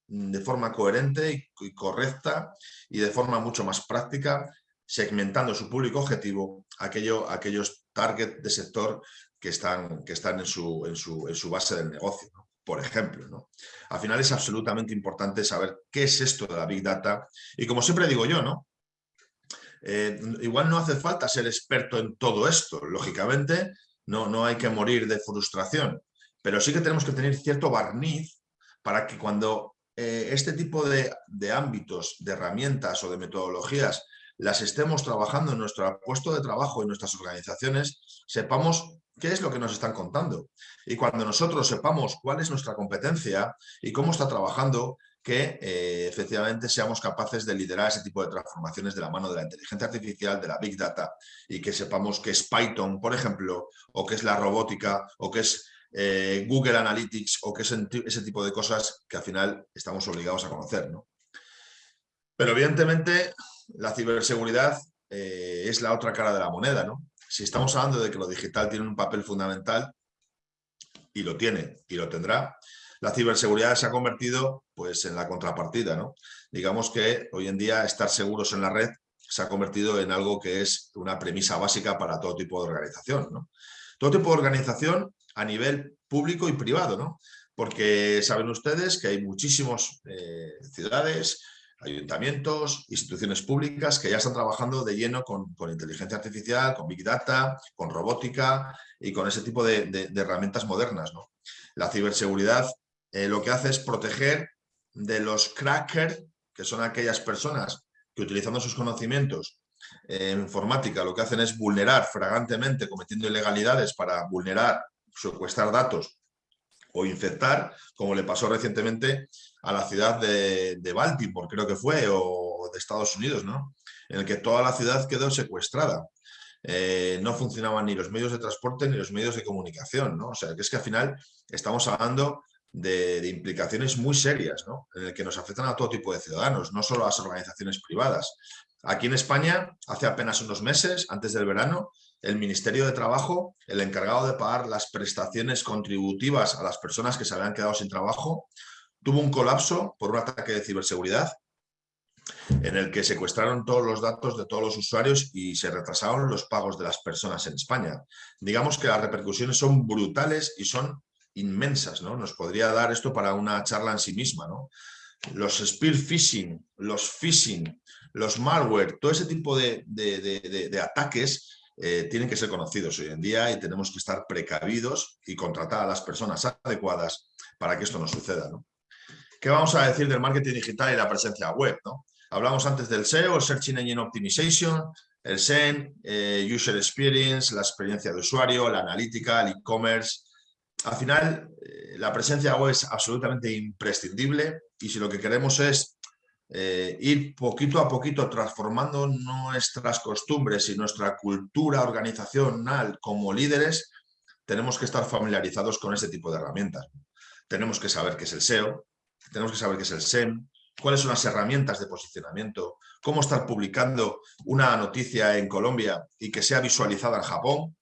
de forma coherente y correcta y de forma mucho más práctica, segmentando su público objetivo, aquello, aquellos target de sector que están, que están en, su, en, su, en su base del negocio, por ejemplo. ¿no? Al final es absolutamente importante saber qué es esto de la Big Data y como siempre digo yo, ¿no? Eh, igual no hace falta ser experto en todo esto, lógicamente no, no hay que morir de frustración, pero sí que tenemos que tener cierto barniz para que cuando eh, este tipo de, ámbitos, de herramientas o de metodologías las estemos trabajando en nuestro puesto de trabajo y nuestras organizaciones, sepamos qué es lo que nos están contando. Y cuando nosotros sepamos cuál es nuestra competencia y cómo está trabajando, que eh, efectivamente seamos capaces de liderar ese tipo de transformaciones de la mano de la inteligencia artificial, de la Big Data, y que sepamos qué es Python, por ejemplo, o qué es la robótica, o qué es eh, Google Analytics o que ese, ese tipo de cosas que al final estamos obligados a conocer. Pero evidentemente la ciberseguridad eh, es la otra cara de la moneda. ¿no? Si estamos hablando de que lo digital tiene un papel fundamental, y lo tiene y lo tendrá, la ciberseguridad se ha convertido pues, en la contrapartida. ¿no? Digamos que hoy en día estar seguros en la red se ha convertido en algo que es una premisa básica para todo tipo de organización. Todo tipo de organización a nivel público y privado, ¿no? Porque saben ustedes que hay muchísimas eh, ciudades, ayuntamientos, instituciones públicas que ya están trabajando de lleno con, inteligencia artificial, con Big Data, con robótica y con ese tipo de, herramientas modernas. La ciberseguridad eh, lo que hace es proteger de los crackers, que son aquellas personas que utilizando sus conocimientos en informática lo que hacen es vulnerar fragantemente, cometiendo ilegalidades para vulnerar secuestrar datos o infectar, como le pasó recientemente a la ciudad de, Baltimore, creo que fue, o, de Estados Unidos, ¿no? en el que toda la ciudad quedó secuestrada. Eh, no funcionaban ni los medios de transporte ni los medios de comunicación. ¿no? O sea, que es que al final estamos hablando de, implicaciones muy serias, ¿no? en el que nos afectan a todo tipo de ciudadanos, no solo a las organizaciones privadas. Aquí en España, hace apenas unos meses, antes del verano, el Ministerio de Trabajo, el encargado de pagar las prestaciones contributivas a las personas que se habían quedado sin trabajo, tuvo un colapso por un ataque de ciberseguridad en el que secuestraron todos los datos de todos los usuarios y se retrasaron los pagos de las personas en España. Digamos que las repercusiones son brutales y son inmensas, ¿no? Nos podría dar esto para una charla en sí misma, ¿no? Los spear phishing, los phishing, los malware, todo ese tipo de, ataques eh, tienen que ser conocidos hoy en día y tenemos que estar precavidos y contratar a las personas adecuadas para que esto no suceda, ¿no? ¿Qué vamos a decir del marketing digital y la presencia web? ¿no? Hablamos antes del SEO, el Search Engine Optimization, el SEN, eh, User Experience, la experiencia de usuario, la analítica, el e-commerce. Al final, eh, la presencia web es absolutamente imprescindible y si lo que queremos es eh, ir poquito a poquito transformando nuestras costumbres y nuestra cultura organizacional como líderes, tenemos que estar familiarizados con este tipo de herramientas. Tenemos que saber qué es el SEO, tenemos que saber qué es el SEM, cuáles son las herramientas de posicionamiento, cómo estar publicando una noticia en Colombia y que sea visualizada en Japón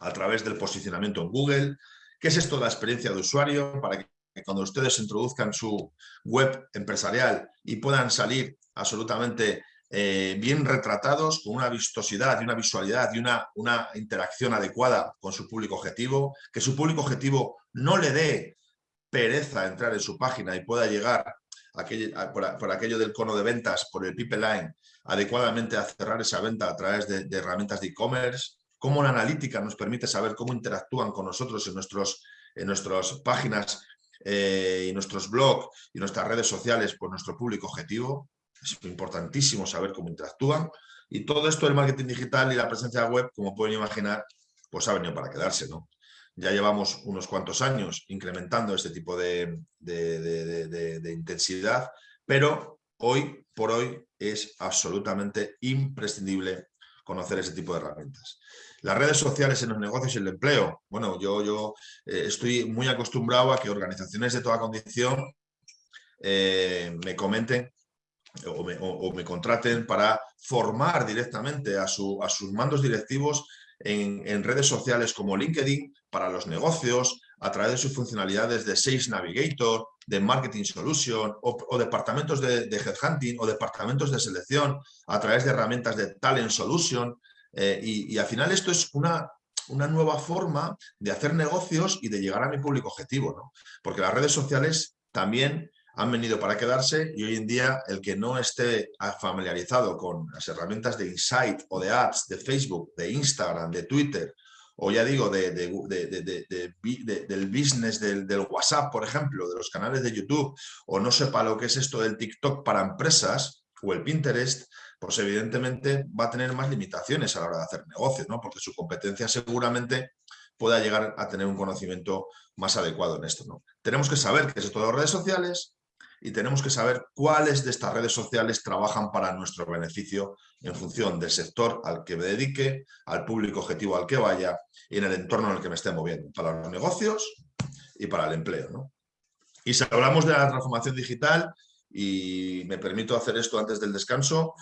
a través del posicionamiento en Google, qué es esto de la experiencia de usuario para que cuando ustedes introduzcan su web empresarial y puedan salir absolutamente eh, bien retratados, con una vistosidad y una visualidad y una, una interacción adecuada con su público objetivo, que su público objetivo no le dé pereza entrar en su página y pueda llegar por, aquello del cono de ventas, por el pipeline, adecuadamente a cerrar esa venta a través de, herramientas de e-commerce, cómo la analítica nos permite saber cómo interactúan con nosotros en, nuestros, en nuestras páginas eh, y nuestros blogs y nuestras redes sociales por nuestro público objetivo. Es importantísimo saber cómo interactúan. Y todo esto del marketing digital y la presencia web, como pueden imaginar, pues ha venido para quedarse, ¿no? Ya llevamos unos cuantos años incrementando este tipo de, intensidad, pero hoy por hoy es absolutamente imprescindible conocer ese tipo de herramientas. Las redes sociales en los negocios y el empleo. Bueno, yo, yo eh, estoy muy acostumbrado a que organizaciones de toda condición eh, me comenten o me, contraten para formar directamente a, a sus mandos directivos en, redes sociales como LinkedIn para los negocios, a través de sus funcionalidades de Sales Navigator, de Marketing Solution o, departamentos de, Headhunting o departamentos de selección a través de herramientas de Talent Solution. Eh, y, al final esto es una, una nueva forma de hacer negocios y de llegar a mi público objetivo, ¿no? Porque las redes sociales también han venido para quedarse y hoy en día el que no esté familiarizado con las herramientas de Insight o de Ads, de Facebook, de Instagram, de Twitter, o ya digo, de, del business del, del, WhatsApp, por ejemplo, de los canales de YouTube, o no sepa lo que es esto del TikTok para empresas o el Pinterest, pues evidentemente va a tener más limitaciones a la hora de hacer negocios, ¿no? porque su competencia seguramente pueda llegar a tener un conocimiento más adecuado en esto. ¿no? Tenemos que saber qué es esto de las redes sociales, y tenemos que saber cuáles de estas redes sociales trabajan para nuestro beneficio en función del sector al que me dedique, al público objetivo al que vaya y en el entorno en el que me esté moviendo, para los negocios y para el empleo. Y si hablamos de la transformación digital, y me permito hacer esto antes del descanso,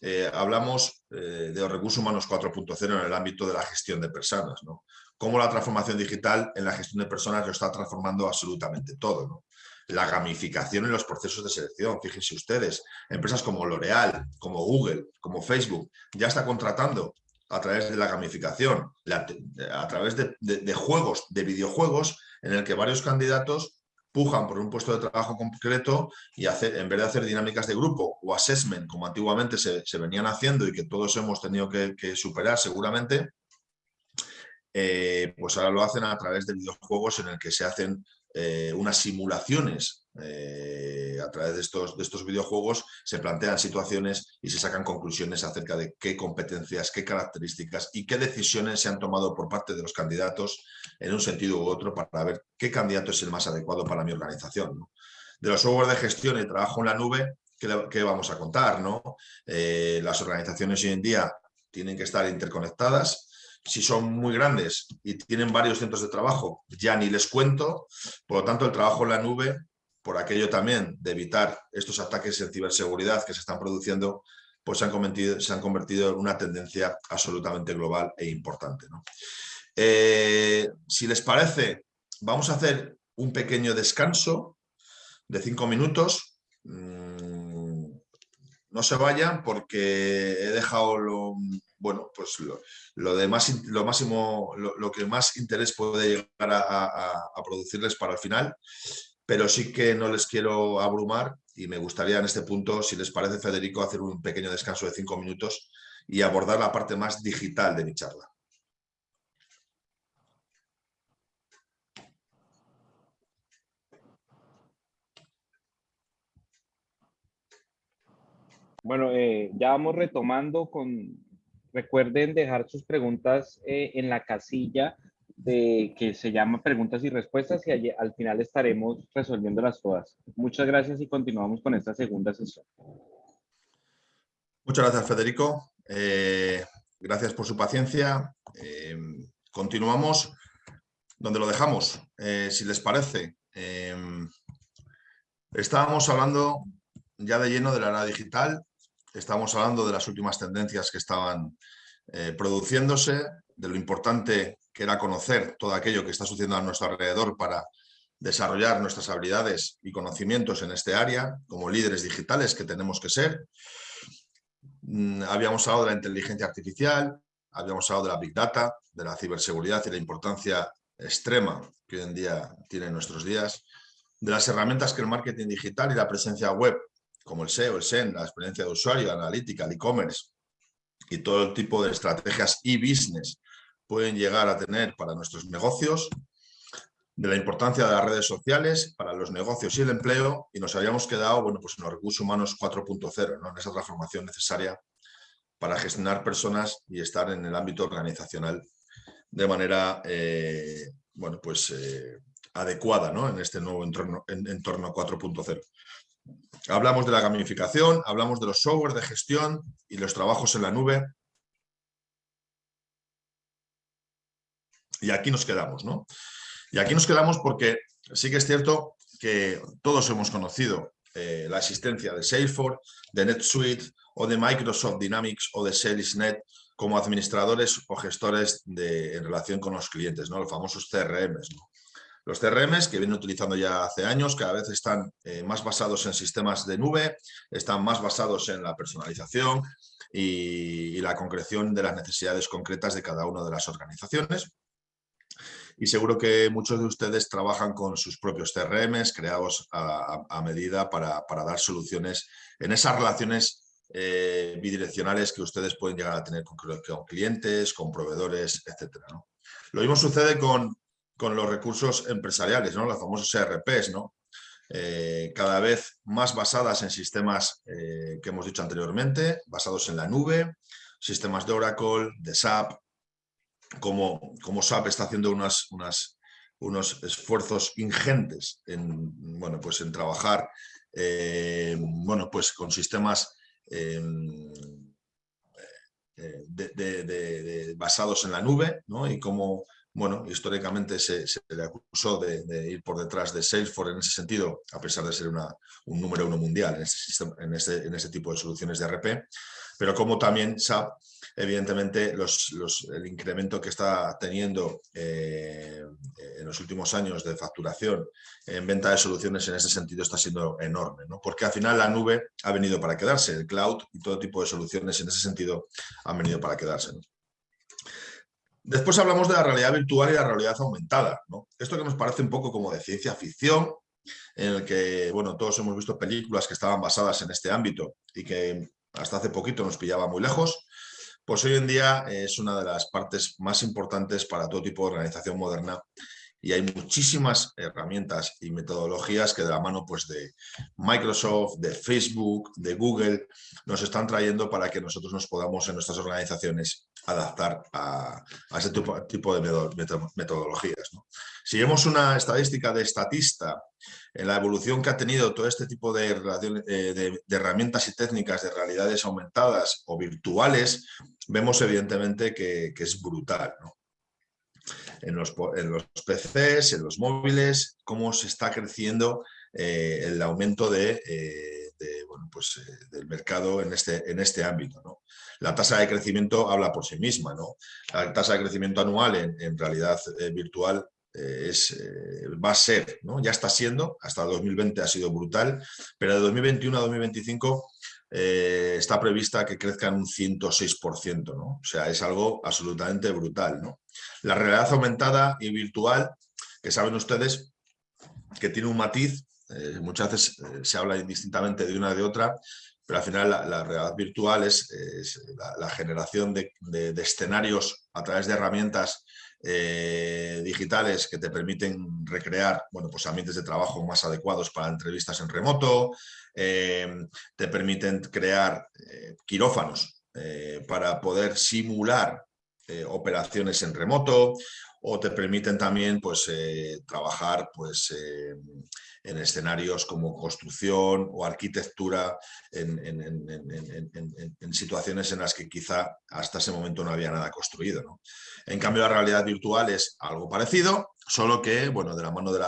eh, hablamos eh, de los recursos humanos 4.0 en el ámbito de la gestión de personas. ¿no? Cómo la transformación digital en la gestión de personas lo está transformando absolutamente todo. ¿no? la gamificación en los procesos de selección. Fíjense ustedes, empresas como L'Oreal, como Google, como Facebook, ya está contratando a través de la gamificación, a través de, juegos, de videojuegos, en el que varios candidatos pujan por un puesto de trabajo concreto y hacer, en vez de hacer dinámicas de grupo o assessment, como antiguamente se, venían haciendo y que todos hemos tenido que, superar seguramente, eh, pues ahora lo hacen a través de videojuegos en el que se hacen eh, unas simulaciones eh, a través de estos, de estos videojuegos, se plantean situaciones y se sacan conclusiones acerca de qué competencias, qué características y qué decisiones se han tomado por parte de los candidatos en un sentido u otro para ver qué candidato es el más adecuado para mi organización. De los software de gestión y trabajo en la nube, ¿qué, vamos a contar? ¿no? Eh, las organizaciones hoy en día tienen que estar interconectadas. Si son muy grandes y tienen varios centros de trabajo, ya ni les cuento. Por lo tanto, el trabajo en la nube, por aquello también de evitar estos ataques en ciberseguridad que se están produciendo, pues se han convertido, se han convertido en una tendencia absolutamente global e importante. Eh, si les parece, vamos a hacer un pequeño descanso de cinco minutos. Mm, no se vayan porque he dejado lo, bueno, pues lo, de más, lo máximo, lo, que más interés puede llegar a, producirles para el final, pero sí que no les quiero abrumar y me gustaría en este punto, si les parece, Federico, hacer un pequeño descanso de cinco minutos y abordar la parte más digital de mi charla. Bueno, eh, ya vamos retomando con... Recuerden dejar sus preguntas eh, en la casilla de que se llama preguntas y respuestas y allí, al final estaremos resolviéndolas todas. Muchas gracias y continuamos con esta segunda sesión. Muchas gracias, Federico. Eh, gracias por su paciencia. continuamos donde lo dejamos, si les parece. estábamos hablando ya de lleno de la era digital Estamos hablando de las últimas tendencias que estaban eh, produciéndose, de lo importante que era conocer todo aquello que está sucediendo a nuestro alrededor para desarrollar nuestras habilidades y conocimientos en este área, como líderes digitales que tenemos que ser. Mm, habíamos hablado de la inteligencia artificial, habíamos hablado de la Big Data, de la ciberseguridad y la importancia extrema que hoy en día tiene en nuestros días, de las herramientas que el marketing digital y la presencia web como el SEO, el SEN, la experiencia de usuario, la analítica, el e-commerce y todo el tipo de estrategias e-business pueden llegar a tener para nuestros negocios, de la importancia de las redes sociales para los negocios y el empleo, y nos habíamos quedado bueno, pues en los recursos humanos 4.0, ¿no? en esa transformación necesaria para gestionar personas y estar en el ámbito organizacional de manera eh, bueno, pues, eh, adecuada ¿no? en este nuevo entorno, entorno 4.0. Hablamos de la gamificación, hablamos de los software de gestión y los trabajos en la nube. Y aquí nos quedamos, ¿no? Y aquí nos quedamos porque sí que es cierto que todos hemos conocido eh, la existencia de Salesforce, de NetSuite o de Microsoft Dynamics o de SalesNet como administradores o gestores en relación con los clientes, ¿no? los famosos CRMs. ¿no? Los CRMs que vienen utilizando ya hace años cada vez están eh, más basados en sistemas de nube, están más basados en la personalización y, la concreción de las necesidades concretas de cada una de las organizaciones. Y seguro que muchos de ustedes trabajan con sus propios CRMs creados a, medida para, dar soluciones en esas relaciones eh, bidireccionales que ustedes pueden llegar a tener con, clientes, con proveedores, etc. Lo mismo sucede con, con los recursos empresariales, ¿no? los famosos ERPs, ¿no? Eh, cada vez más basadas en sistemas eh, que hemos dicho anteriormente, basados en la nube, sistemas de Oracle, de SAP, como, como SAP está haciendo unas, unos esfuerzos ingentes en, bueno, pues en trabajar eh, bueno, pues con sistemas basados en la nube ¿no? y cómo bueno, históricamente se, le acusó de, ir por detrás de Salesforce en ese sentido, a pesar de ser un número uno mundial en ese, en, ese, en ese tipo de soluciones de RP, pero como también SAP, evidentemente el incremento que está teniendo eh, en los últimos años de facturación en venta de soluciones en ese sentido está siendo enorme, ¿no? porque al final la nube ha venido para quedarse, el cloud y todo tipo de soluciones en ese sentido han venido para quedarse. Después hablamos de la realidad virtual y la realidad aumentada. Esto que nos parece un poco como de ciencia ficción, en el que bueno, todos hemos visto películas que estaban basadas en este ámbito y que hasta hace poquito nos pillaba muy lejos, pues hoy en día es una de las partes más importantes para todo tipo de organización moderna y hay muchísimas herramientas y metodologías que de la mano pues, de Microsoft, de Facebook, de Google, nos están trayendo para que nosotros nos podamos en nuestras organizaciones adaptar a, ese tipo, de metodologías. Si vemos una estadística de estatista en la evolución que ha tenido todo este tipo de, eh, herramientas y técnicas de realidades aumentadas o virtuales, vemos evidentemente que, es brutal. En, los, PCs, en los móviles, cómo se está creciendo eh, el aumento de, eh, pues, del mercado en este, en este ámbito. La tasa de crecimiento habla por sí misma. ¿no? La tasa de crecimiento anual en, realidad virtual eh, es, eh, va a ser, ¿no? ya está siendo, hasta 2020 ha sido brutal, pero de 2021 a 2025 eh, está prevista que crezca en un 106%, ¿no? o sea, es algo absolutamente brutal. ¿no? La realidad aumentada y virtual, que saben ustedes que tiene un matiz, muchas veces se habla indistintamente de una de otra, pero al final la, realidad virtual es, la, generación de, de, escenarios a través de herramientas eh, digitales que te permiten recrear bueno, pues ambientes de trabajo más adecuados para entrevistas en remoto, eh, te permiten crear eh, quirófanos para poder simular operaciones en remoto o te permiten también pues, trabajar pues, en escenarios como construcción o arquitectura, en, situaciones en las que quizá hasta ese momento no había nada construido. En cambio, la realidad virtual es algo parecido, solo que bueno, de la mano de,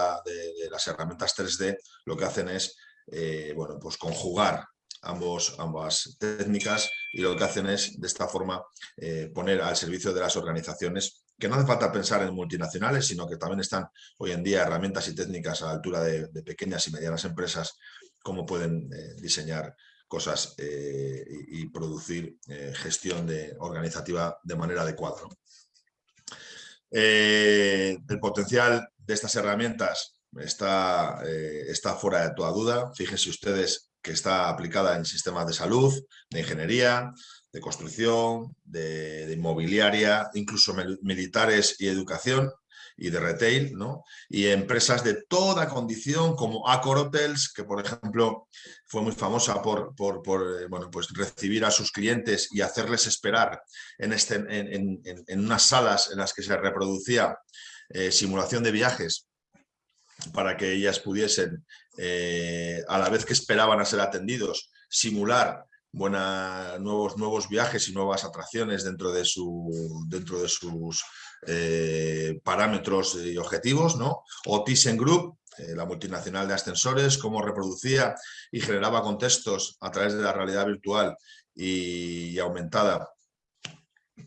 las herramientas 3D lo que hacen es eh, bueno, pues conjugar ambos, ambas técnicas y lo que hacen es de esta forma eh, poner al servicio de las organizaciones que no hace falta pensar en multinacionales, sino que también están hoy en día herramientas y técnicas a la altura de, pequeñas y medianas empresas, cómo pueden eh, diseñar cosas eh, y, producir eh, gestión de, organizativa de manera adecuada. el potencial de estas herramientas está, está fuera de toda duda. Fíjense ustedes que está aplicada en sistemas de salud, de ingeniería, de construcción, de, inmobiliaria, incluso militares y educación y de retail, ¿no? y empresas de toda condición como Accor Hotels, que por ejemplo fue muy famosa por, por, eh, bueno, pues recibir a sus clientes y hacerles esperar en, este, en, unas salas en las que se reproducía eh, simulación de viajes para que ellas pudiesen, eh, a la vez que esperaban a ser atendidos, simular buena, nuevos, nuevos viajes y nuevas atracciones dentro de, su, dentro de sus eh, parámetros y objetivos, ¿no? O ThyssenKrupp, eh, la multinacional de ascensores, cómo reproducía y generaba contextos a través de la realidad virtual y, aumentada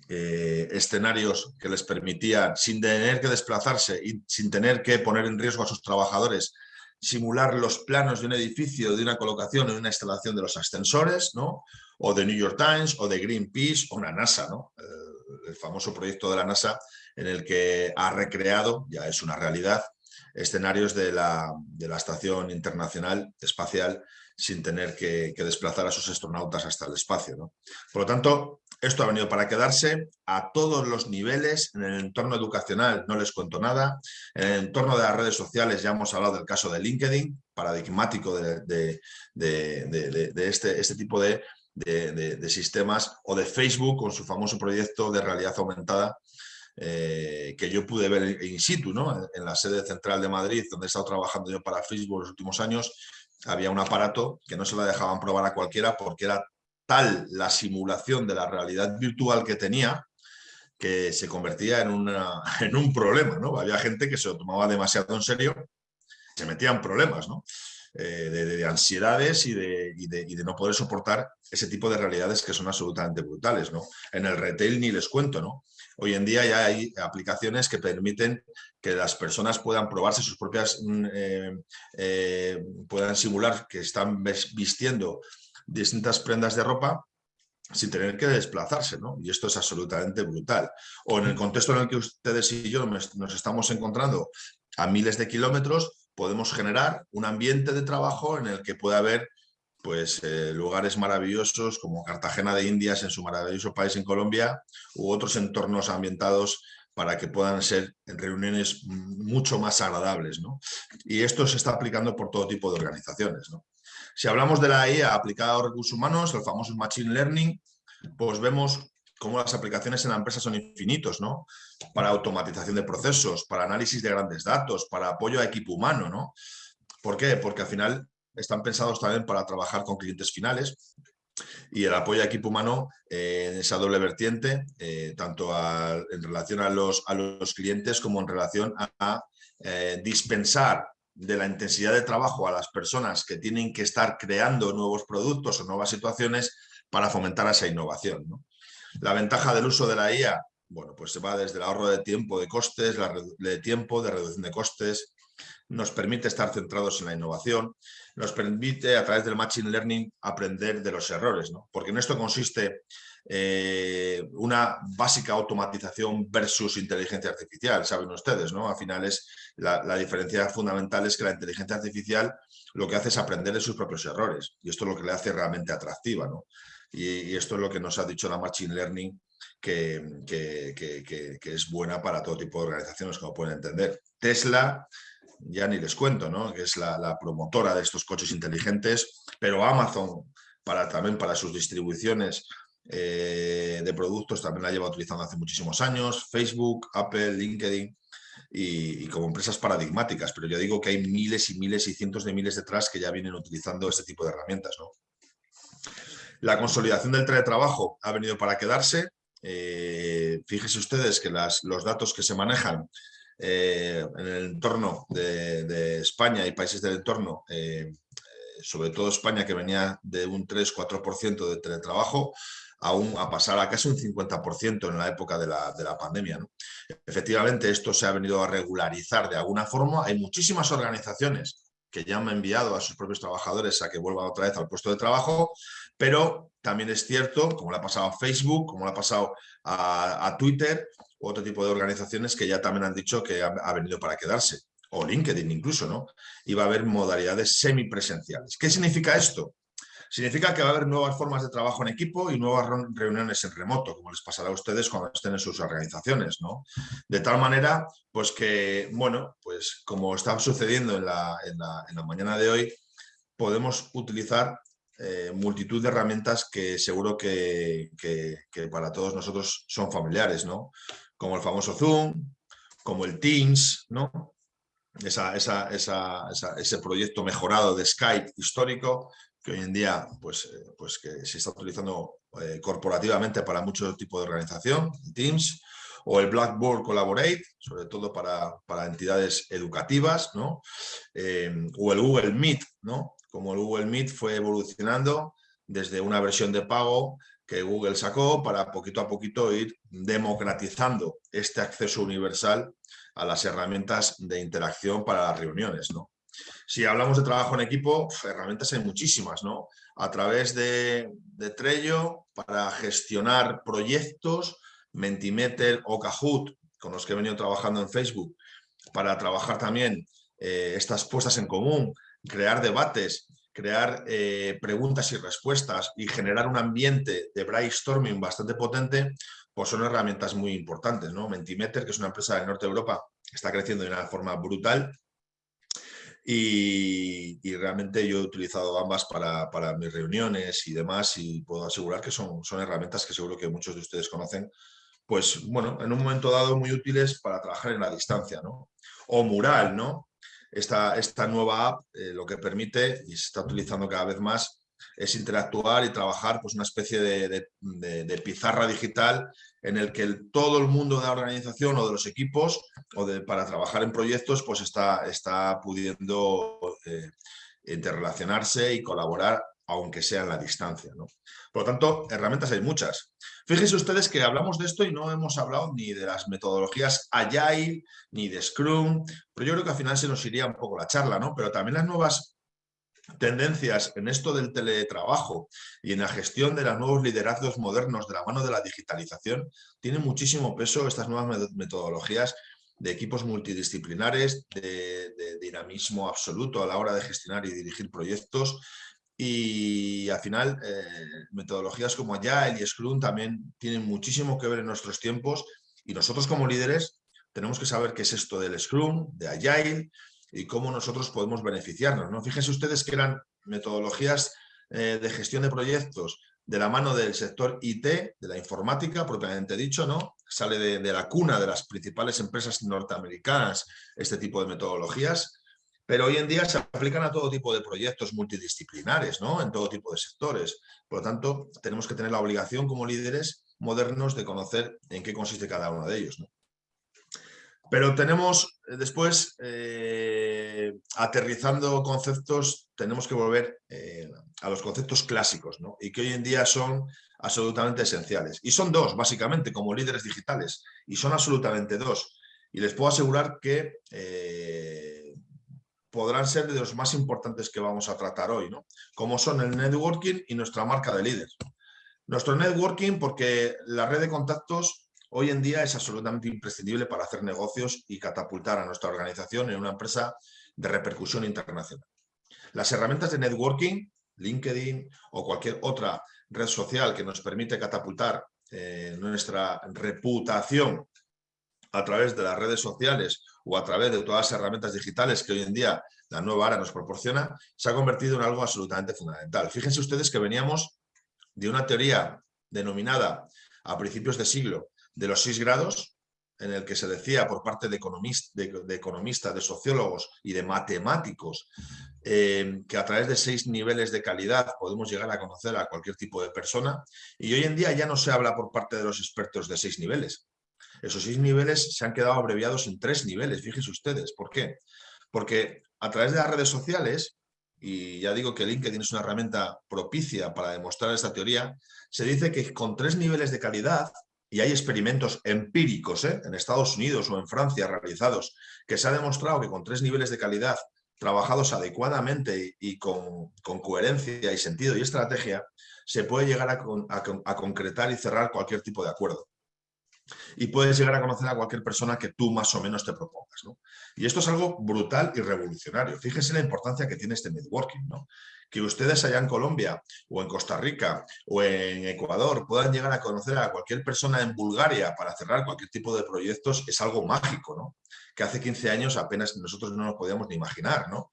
eh, escenarios que les permitían, sin tener que desplazarse y sin tener que poner en riesgo a sus trabajadores, simular los planos de un edificio, de una colocación, en una instalación de los ascensores, ¿no? o de New York Times, o de Greenpeace, o una NASA, ¿no? el, famoso proyecto de la NASA en el que ha recreado, ya es una realidad, escenarios de la, de la Estación Internacional Espacial sin tener que, desplazar a sus astronautas hasta el espacio. ¿no? Por lo tanto, esto ha venido para quedarse a todos los niveles, en el entorno educacional no les cuento nada, en el entorno de las redes sociales ya hemos hablado del caso de LinkedIn, paradigmático de, este, este tipo de, sistemas, o de Facebook con su famoso proyecto de realidad aumentada, eh, que yo pude ver in situ, ¿no? en la sede central de Madrid, donde he estado trabajando yo para Facebook los últimos años, había un aparato que no se lo dejaban probar a cualquiera porque era tal la simulación de la realidad virtual que tenía que se convertía en, en un problema. ¿no? Había gente que se lo tomaba demasiado en serio, se metía en problemas ¿no? Eh, de, ansiedades y de, y, de, y de, no poder soportar ese tipo de realidades que son absolutamente brutales. ¿no? En el retail ni les cuento, ¿no? Hoy en día ya hay aplicaciones que permiten que las personas puedan probarse sus propias, mm, eh, eh, puedan simular que están vistiendo distintas prendas de ropa sin tener que desplazarse, ¿no? Y esto es absolutamente brutal. O en el contexto en el que ustedes y yo nos estamos encontrando a miles de kilómetros, podemos generar un ambiente de trabajo en el que pueda haber pues eh, lugares maravillosos como Cartagena de Indias en su maravilloso país en Colombia u otros entornos ambientados para que puedan ser reuniones mucho más agradables. ¿no? Y esto se está aplicando por todo tipo de organizaciones. ¿no? Si hablamos de la IA aplicada a recursos humanos, el famoso Machine Learning, pues vemos cómo las aplicaciones en la empresa son infinitos, ¿no? Para automatización de procesos, para análisis de grandes datos, para apoyo a equipo humano, ¿no? ¿Por qué? Porque al final están pensados también para trabajar con clientes finales y el apoyo a equipo humano eh, en esa doble vertiente, eh, tanto en relación a los, a los clientes como en relación a, eh, dispensar de la intensidad de trabajo a las personas que tienen que estar creando nuevos productos o nuevas situaciones para fomentar esa innovación. La ventaja del uso de la IA, bueno, pues se va desde el ahorro de tiempo, de costes, de tiempo, de reducción de costes, nos permite estar centrados en la innovación, nos permite a través del Machine Learning aprender de los errores, ¿no? porque en esto consiste eh, una básica automatización versus inteligencia artificial, saben ustedes, ¿no? Al final es la, diferencia fundamental es que la inteligencia artificial lo que hace es aprender de sus propios errores y esto es lo que le hace realmente atractiva, ¿no? Y, esto es lo que nos ha dicho la Machine Learning que, que, es buena para todo tipo de organizaciones, como pueden entender. Tesla ya ni les cuento, ¿no? que es la, promotora de estos coches inteligentes, pero Amazon para, también para sus distribuciones eh, de productos también la lleva utilizando hace muchísimos años, Facebook, Apple, LinkedIn y, como empresas paradigmáticas, pero yo digo que hay miles y miles y cientos de miles detrás que ya vienen utilizando este tipo de herramientas. La consolidación del teletrabajo ha venido para quedarse. Eh, fíjense ustedes que los datos que se manejan eh, en el entorno de, España y países del entorno, sobre todo España que venía de un 3-4% de teletrabajo, aún a pasar a casi un 50% en la época de la, de la pandemia. Efectivamente, esto se ha venido a regularizar de alguna forma. Hay muchísimas organizaciones que ya han enviado a sus propios trabajadores a que vuelvan otra vez al puesto de trabajo, pero también es cierto, como le ha pasado a Facebook, como le ha pasado a, Twitter, u otro tipo de organizaciones que ya también han dicho que ha, venido para quedarse, o LinkedIn incluso, ¿no? Y va a haber modalidades semipresenciales. ¿Qué significa esto? Significa que va a haber nuevas formas de trabajo en equipo y nuevas reuniones en remoto, como les pasará a ustedes cuando estén en sus organizaciones, ¿no? De tal manera, pues que, bueno, pues como está sucediendo en la, mañana de hoy, podemos utilizar eh, multitud de herramientas que seguro que, para todos nosotros son familiares, ¿no? Como el famoso Zoom, como el Teams, ¿no? ese proyecto mejorado de Skype histórico, que hoy en día pues, eh, pues que se está utilizando eh, corporativamente para muchos tipos de organización, Teams, o el Blackboard Collaborate, sobre todo para, para entidades educativas, ¿no? Eh, o el Google Meet, ¿no? como el Google Meet fue evolucionando desde una versión de pago que Google sacó para poquito a poquito ir democratizando este acceso universal a las herramientas de interacción para las reuniones. ¿no? Si hablamos de trabajo en equipo, herramientas hay muchísimas, ¿no? A través de, Trello para gestionar proyectos, Mentimeter o Kahoot, con los que he venido trabajando en Facebook, para trabajar también eh, estas puestas en común, crear debates, crear eh, preguntas y respuestas y generar un ambiente de brainstorming bastante potente, pues son herramientas muy importantes. ¿no? Mentimeter, que es una empresa de Norte de Europa, está creciendo de una forma brutal y, realmente yo he utilizado ambas para, mis reuniones y demás y puedo asegurar que son, son herramientas que seguro que muchos de ustedes conocen, pues bueno, en un momento dado muy útiles para trabajar en la distancia, ¿no? O Mural, ¿no? Esta, esta nueva app eh, lo que permite, y se está utilizando cada vez más, es interactuar y trabajar pues, una especie de, pizarra digital en el que todo el mundo de la organización o de los equipos o para trabajar en proyectos pues está, está pudiendo eh, interrelacionarse y colaborar aunque sea en la distancia. ¿no? Por lo tanto, herramientas hay muchas. Fíjense ustedes que hablamos de esto y no hemos hablado ni de las metodologías Agile, ni de Scrum, pero yo creo que al final se nos iría un poco la charla, ¿no? Pero también las nuevas tendencias en esto del teletrabajo y en la gestión de los nuevos liderazgos modernos de la mano de la digitalización, tienen muchísimo peso estas nuevas metodologías de equipos multidisciplinares, de, dinamismo absoluto a la hora de gestionar y dirigir proyectos y al final eh, metodologías como Agile y Scrum también tienen muchísimo que ver en nuestros tiempos y nosotros como líderes tenemos que saber qué es esto del Scrum, de Agile, y cómo nosotros podemos beneficiarnos. ¿no? Fíjense ustedes que eran metodologías eh, de gestión de proyectos de la mano del sector IT, de la informática propiamente dicho, ¿no? Sale de, la cuna de las principales empresas norteamericanas este tipo de metodologías, pero hoy en día se aplican a todo tipo de proyectos multidisciplinares, ¿no? En todo tipo de sectores. Por lo tanto, tenemos que tener la obligación como líderes modernos de conocer en qué consiste cada uno de ellos. Pero tenemos eh, después, eh, aterrizando conceptos, tenemos que volver eh, a los conceptos clásicos, ¿no? Y que hoy en día son absolutamente esenciales. Y son dos, básicamente, como líderes digitales. Y son absolutamente dos. Y les puedo asegurar que podrán ser de los más importantes que vamos a tratar hoy, ¿no? Como son el networking y nuestra marca de líder. Nuestro networking, porque la red de contactos hoy en día es absolutamente imprescindible para hacer negocios y catapultar a nuestra organización en una empresa de repercusión internacional. Las herramientas de networking, LinkedIn o cualquier otra red social que nos permite catapultar eh, nuestra reputación a través de las redes sociales o a través de todas las herramientas digitales que hoy en día la nueva era nos proporciona, se ha convertido en algo absolutamente fundamental. Fíjense ustedes que veníamos de una teoría denominada a principios de siglo de los seis grados, en el que se decía por parte de, economistas, de, sociólogos y de matemáticos eh, que a través de seis niveles de calidad podemos llegar a conocer a cualquier tipo de persona y hoy en día ya no se habla por parte de los expertos de seis niveles. Esos seis niveles se han quedado abreviados en tres niveles, fíjense ustedes. ¿Por qué? Porque a través de las redes sociales, y ya digo que LinkedIn es una herramienta propicia para demostrar esta teoría, se dice que con tres niveles de calidad y hay experimentos empíricos ¿eh? en Estados Unidos o en Francia realizados, que se ha demostrado que con tres niveles de calidad trabajados adecuadamente y con, coherencia y sentido y estrategia, se puede llegar a, concretar y cerrar cualquier tipo de acuerdo y puedes llegar a conocer a cualquier persona que tú más o menos te propongas. Y esto es algo brutal y revolucionario. Fíjense la importancia que tiene este networking. Que ustedes allá en Colombia o en Costa Rica o en Ecuador puedan llegar a conocer a cualquier persona en Bulgaria para cerrar cualquier tipo de proyectos es algo mágico, ¿no? Que hace 15 años apenas nosotros no nos podíamos ni imaginar, ¿no?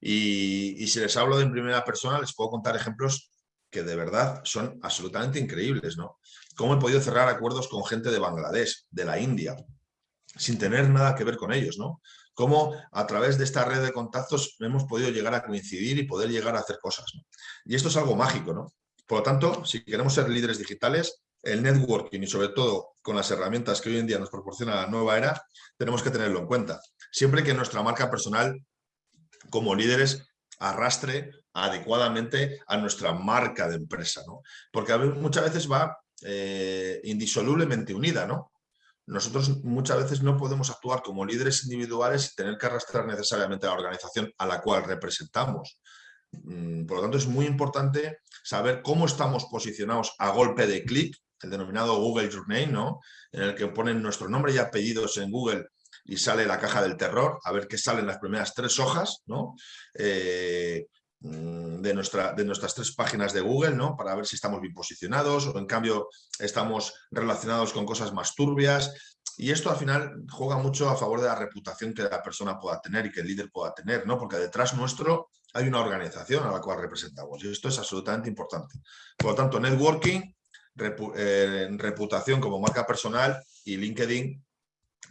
Y, si les hablo de en primera persona, les puedo contar ejemplos que de verdad son absolutamente increíbles, ¿no? Cómo he podido cerrar acuerdos con gente de Bangladesh, de la India, sin tener nada que ver con ellos, ¿no? Cómo a través de esta red de contactos hemos podido llegar a coincidir y poder llegar a hacer cosas. Y esto es algo mágico, ¿no? Por lo tanto, si queremos ser líderes digitales, el networking y sobre todo con las herramientas que hoy en día nos proporciona la nueva era, tenemos que tenerlo en cuenta. Siempre que nuestra marca personal como líderes arrastre adecuadamente a nuestra marca de empresa, ¿no? Porque muchas veces va eh, indisolublemente unida, ¿no? Nosotros muchas veces no podemos actuar como líderes individuales y tener que arrastrar necesariamente a la organización a la cual representamos. Mm, por lo tanto, es muy importante saber cómo estamos posicionados a golpe de clic, el denominado Google Your ¿no? en el que ponen nuestro nombre y apellidos en Google y sale la caja del terror, a ver qué salen las primeras tres hojas, ¿no? Eh, de, nuestra, de nuestras tres páginas de Google, ¿no? Para ver si estamos bien posicionados o en cambio estamos relacionados con cosas más turbias. Y esto al final juega mucho a favor de la reputación que la persona pueda tener y que el líder pueda tener, ¿no? Porque detrás nuestro hay una organización a la cual representamos y esto es absolutamente importante. Por lo tanto, networking, eh, reputación como marca personal y LinkedIn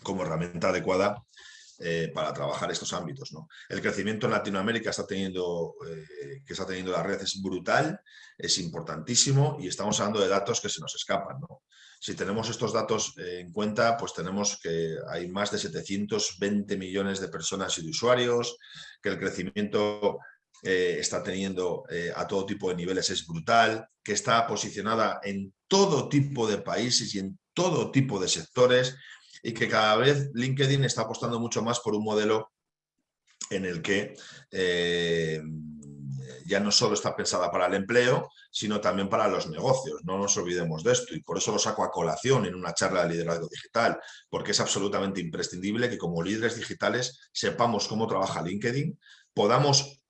como herramienta adecuada eh, para trabajar estos ámbitos. El crecimiento en Latinoamérica está teniendo, eh, que está teniendo la red es brutal, es importantísimo y estamos hablando de datos que se nos escapan. Si tenemos estos datos eh, en cuenta, pues tenemos que hay más de 720 millones de personas y de usuarios, que el crecimiento está teniendo a todo tipo de niveles es brutal, que está posicionada en todo tipo de países y en todo tipo de sectores y que cada vez LinkedIn está apostando mucho más por un modelo en el que eh, ya no solo está pensada para el empleo, sino también para los negocios. No nos olvidemos de esto y por eso lo saco a colación en una charla de liderazgo digital, porque es absolutamente imprescindible que como líderes digitales sepamos cómo trabaja LinkedIn, podamos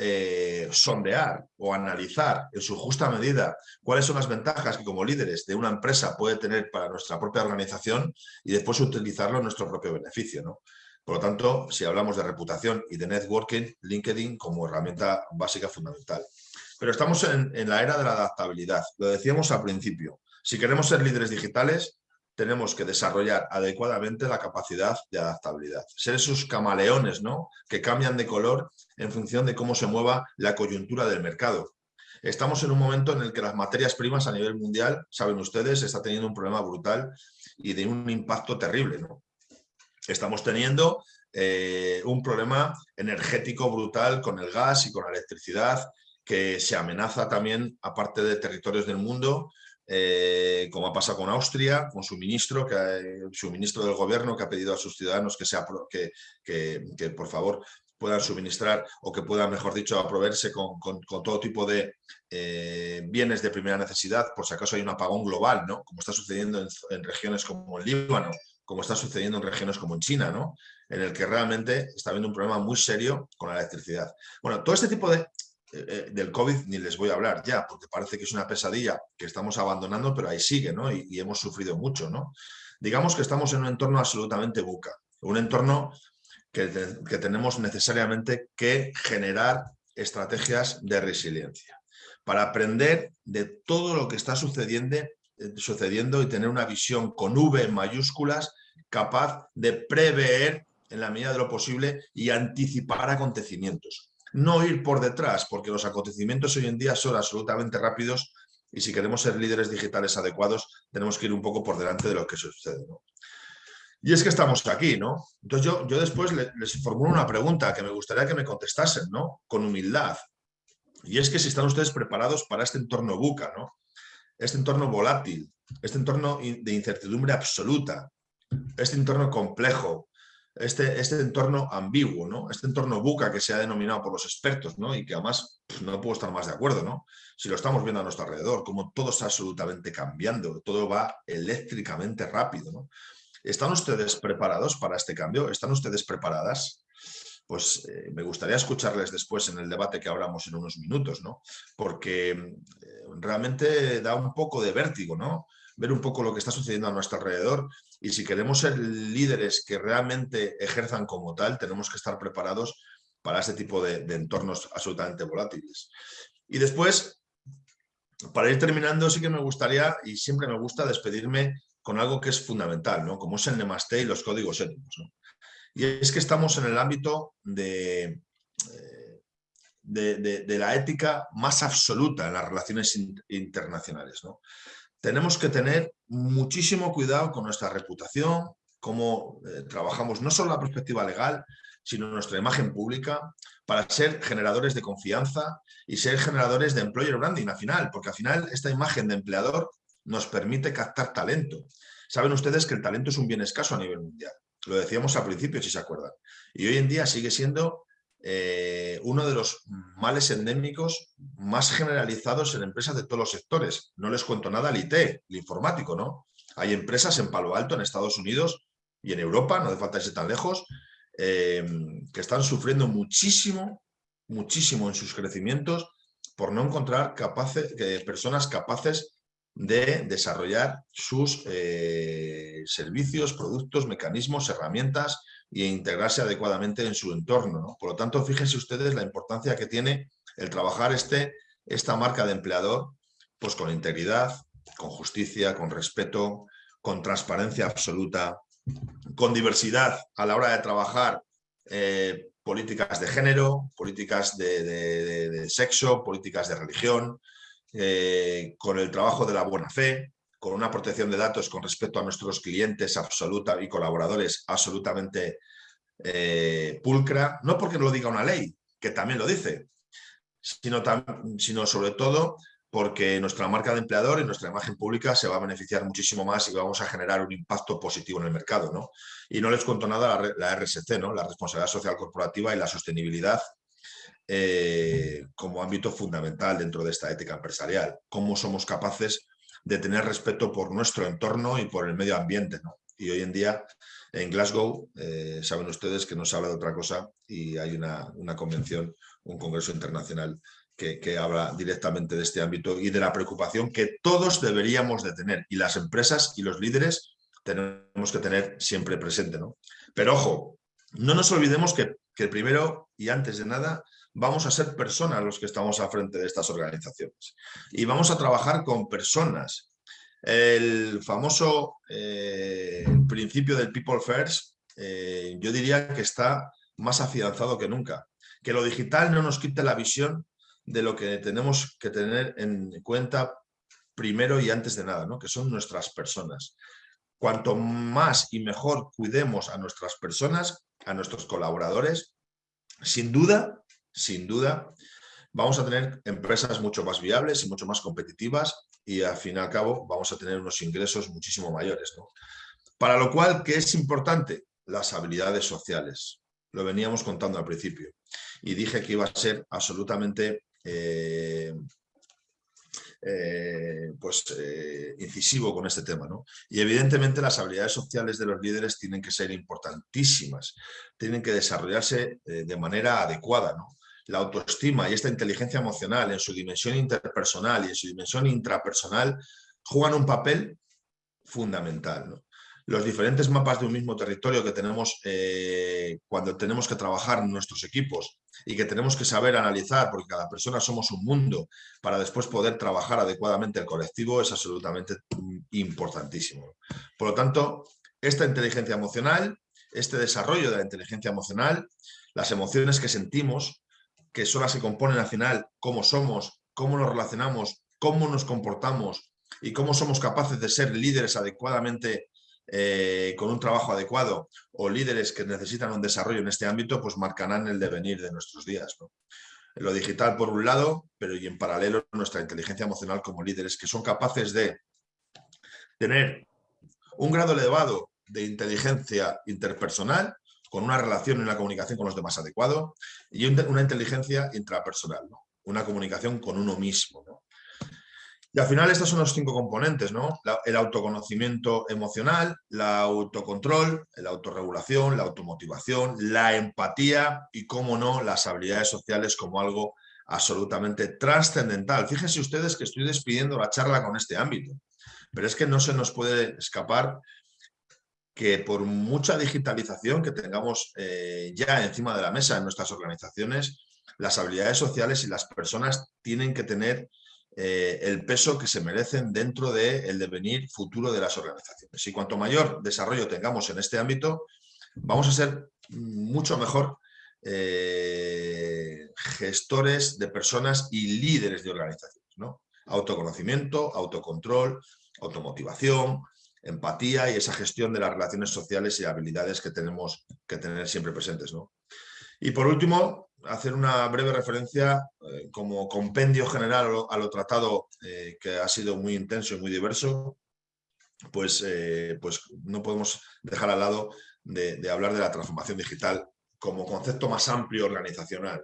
eh, sondear o analizar en su justa medida cuáles son las ventajas que como líderes de una empresa puede tener para nuestra propia organización y después utilizarlo en nuestro propio beneficio. ¿no? Por lo tanto, si hablamos de reputación y de networking, LinkedIn como herramienta básica fundamental. Pero estamos en, en la era de la adaptabilidad, lo decíamos al principio. Si queremos ser líderes digitales, tenemos que desarrollar adecuadamente la capacidad de adaptabilidad. Ser esos camaleones ¿no? que cambian de color en función de cómo se mueva la coyuntura del mercado. Estamos en un momento en el que las materias primas a nivel mundial, saben ustedes, está teniendo un problema brutal y de un impacto terrible. Estamos teniendo eh, un problema energético brutal con el gas y con la electricidad que se amenaza también, aparte de territorios del mundo, eh, como ha pasado con Austria, con su ministro, que, ministro del gobierno que ha pedido a sus ciudadanos que, sea, que, por favor puedan suministrar o que puedan, mejor dicho, aproverse con, con, todo tipo de eh, bienes de primera necesidad, por si acaso hay un apagón global, ¿no? como está sucediendo en, regiones como el Líbano, como está sucediendo en regiones como en China, ¿no? en el que realmente está habiendo un problema muy serio con la electricidad. Bueno, todo este tipo de, eh, eh, del COVID ni les voy a hablar ya, porque parece que es una pesadilla que estamos abandonando, pero ahí sigue, ¿no? Y, hemos sufrido mucho, ¿no? Digamos que estamos en un entorno absolutamente buca, un entorno que, tenemos necesariamente que generar estrategias de resiliencia para aprender de todo lo que está sucediendo, eh, sucediendo y tener una visión con V mayúsculas capaz de prever en la medida de lo posible y anticipar acontecimientos no ir por detrás, porque los acontecimientos hoy en día son absolutamente rápidos y si queremos ser líderes digitales adecuados, tenemos que ir un poco por delante de lo que sucede. Y es que estamos aquí, ¿no? Entonces yo, yo después les, formulo una pregunta que me gustaría que me contestasen, ¿no? Con humildad. Y es que si están ustedes preparados para este entorno buca, ¿no? Este entorno volátil, este entorno de incertidumbre absoluta, este entorno complejo, este, este entorno ambiguo, ¿no? este entorno buca que se ha denominado por los expertos ¿no? y que además no puedo estar más de acuerdo. ¿no? Si lo estamos viendo a nuestro alrededor, como todo está absolutamente cambiando, todo va eléctricamente rápido. ¿no? ¿Están ustedes preparados para este cambio? ¿Están ustedes preparadas? Pues eh, me gustaría escucharles después en el debate que hablamos en unos minutos, ¿no? porque eh, realmente da un poco de vértigo, ¿no? ver un poco lo que está sucediendo a nuestro alrededor y si queremos ser líderes que realmente ejerzan como tal, tenemos que estar preparados para este tipo de, entornos absolutamente volátiles. Y después, para ir terminando, sí que me gustaría, y siempre me gusta despedirme con algo que es fundamental, ¿no? como es el Nemaste y los códigos éticos. Y es que estamos en el ámbito de, eh, de, la ética más absoluta en las relaciones internacionales. tenemos que tener muchísimo cuidado con nuestra reputación, cómo eh, trabajamos no solo la perspectiva legal, sino nuestra imagen pública, para ser generadores de confianza y ser generadores de employer branding al final, porque al final esta imagen de empleador nos permite captar talento. Saben ustedes que el talento es un bien escaso a nivel mundial. Lo decíamos al principio, si se acuerdan. Y hoy en día sigue siendo eh, uno de los males endémicos más generalizados en empresas de todos los sectores. No les cuento nada el IT, el informático, ¿no? Hay empresas en Palo Alto, en Estados Unidos y en Europa, no hace falta irse tan lejos, eh, que están sufriendo muchísimo, muchísimo en sus crecimientos por no encontrar capaces, personas capaces de desarrollar sus eh, servicios, productos, mecanismos, herramientas e integrarse adecuadamente en su entorno. Por lo tanto, fíjense ustedes la importancia que tiene el trabajar este, esta marca de empleador pues con integridad, con justicia, con respeto, con transparencia absoluta, con diversidad a la hora de trabajar eh, políticas de género, políticas de, sexo, políticas de religión, eh, con el trabajo de la buena fe, con una protección de datos con respecto a nuestros clientes absoluta y colaboradores absolutamente eh, pulcra, no porque lo diga una ley, que también lo dice, sino, sino sobre todo porque nuestra marca de empleador y nuestra imagen pública se va a beneficiar muchísimo más y vamos a generar un impacto positivo en el mercado. ¿no? Y no les cuento nada la, la RSC, ¿no? la responsabilidad social corporativa y la sostenibilidad eh, como ámbito fundamental dentro de esta ética empresarial. Cómo somos capaces de tener respeto por nuestro entorno y por el medio ambiente. Y hoy en día en Glasgow, eh, saben ustedes que no se habla de otra cosa y hay una, convención, un congreso internacional que, habla directamente de este ámbito y de la preocupación que todos deberíamos de tener y las empresas y los líderes tenemos que tener siempre presente. ¿no? Pero ojo, no nos olvidemos que, que primero y antes de nada vamos a ser personas los que estamos al frente de estas organizaciones y vamos a trabajar con personas. El famoso eh, principio del People First, eh, yo diría que está más afianzado que nunca. Que lo digital no nos quite la visión de lo que tenemos que tener en cuenta primero y antes de nada, ¿no? que son nuestras personas. Cuanto más y mejor cuidemos a nuestras personas, a nuestros colaboradores, sin duda, sin duda, vamos a tener empresas mucho más viables y mucho más competitivas y al fin y al cabo vamos a tener unos ingresos muchísimo mayores. Para lo cual, ¿qué es importante? Las habilidades sociales. Lo veníamos contando al principio y dije que iba a ser absolutamente eh, eh, pues, eh, incisivo con este tema. ¿no? Y evidentemente las habilidades sociales de los líderes tienen que ser importantísimas, tienen que desarrollarse de manera adecuada. ¿no? La autoestima y esta inteligencia emocional en su dimensión interpersonal y en su dimensión intrapersonal juegan un papel fundamental. los diferentes mapas de un mismo territorio que tenemos eh, cuando tenemos que trabajar en nuestros equipos y que tenemos que saber analizar, porque cada persona somos un mundo, para después poder trabajar adecuadamente el colectivo es absolutamente importantísimo. Por lo tanto, esta inteligencia emocional, este desarrollo de la inteligencia emocional, las emociones que sentimos, que son las que componen al final cómo somos, cómo nos relacionamos, cómo nos comportamos y cómo somos capaces de ser líderes adecuadamente eh, con un trabajo adecuado o líderes que necesitan un desarrollo en este ámbito, pues marcarán el devenir de nuestros días. Lo digital por un lado, pero y en paralelo nuestra inteligencia emocional como líderes que son capaces de tener un grado elevado de inteligencia interpersonal con una relación y una comunicación con los demás adecuado y una inteligencia intrapersonal, una comunicación con uno mismo. Y al final estos son los cinco componentes, ¿no? el autoconocimiento emocional, la autocontrol, la autorregulación, la automotivación, la empatía y, cómo no, las habilidades sociales como algo absolutamente trascendental. Fíjense ustedes que estoy despidiendo la charla con este ámbito, pero es que no se nos puede escapar que por mucha digitalización que tengamos eh, ya encima de la mesa en nuestras organizaciones, las habilidades sociales y las personas tienen que tener eh, el peso que se merecen dentro del devenir futuro de las organizaciones. Y cuanto mayor desarrollo tengamos en este ámbito, vamos a ser mucho mejor eh, gestores de personas y líderes de organizaciones. ¿no? Autoconocimiento, autocontrol, automotivación, empatía y esa gestión de las relaciones sociales y habilidades que tenemos que tener siempre presentes. ¿no? Y por último, hacer una breve referencia eh, como compendio general a lo, tratado eh, que ha sido muy intenso y muy diverso, pues, eh, pues no podemos dejar al lado de, hablar de la transformación digital como concepto más amplio organizacional.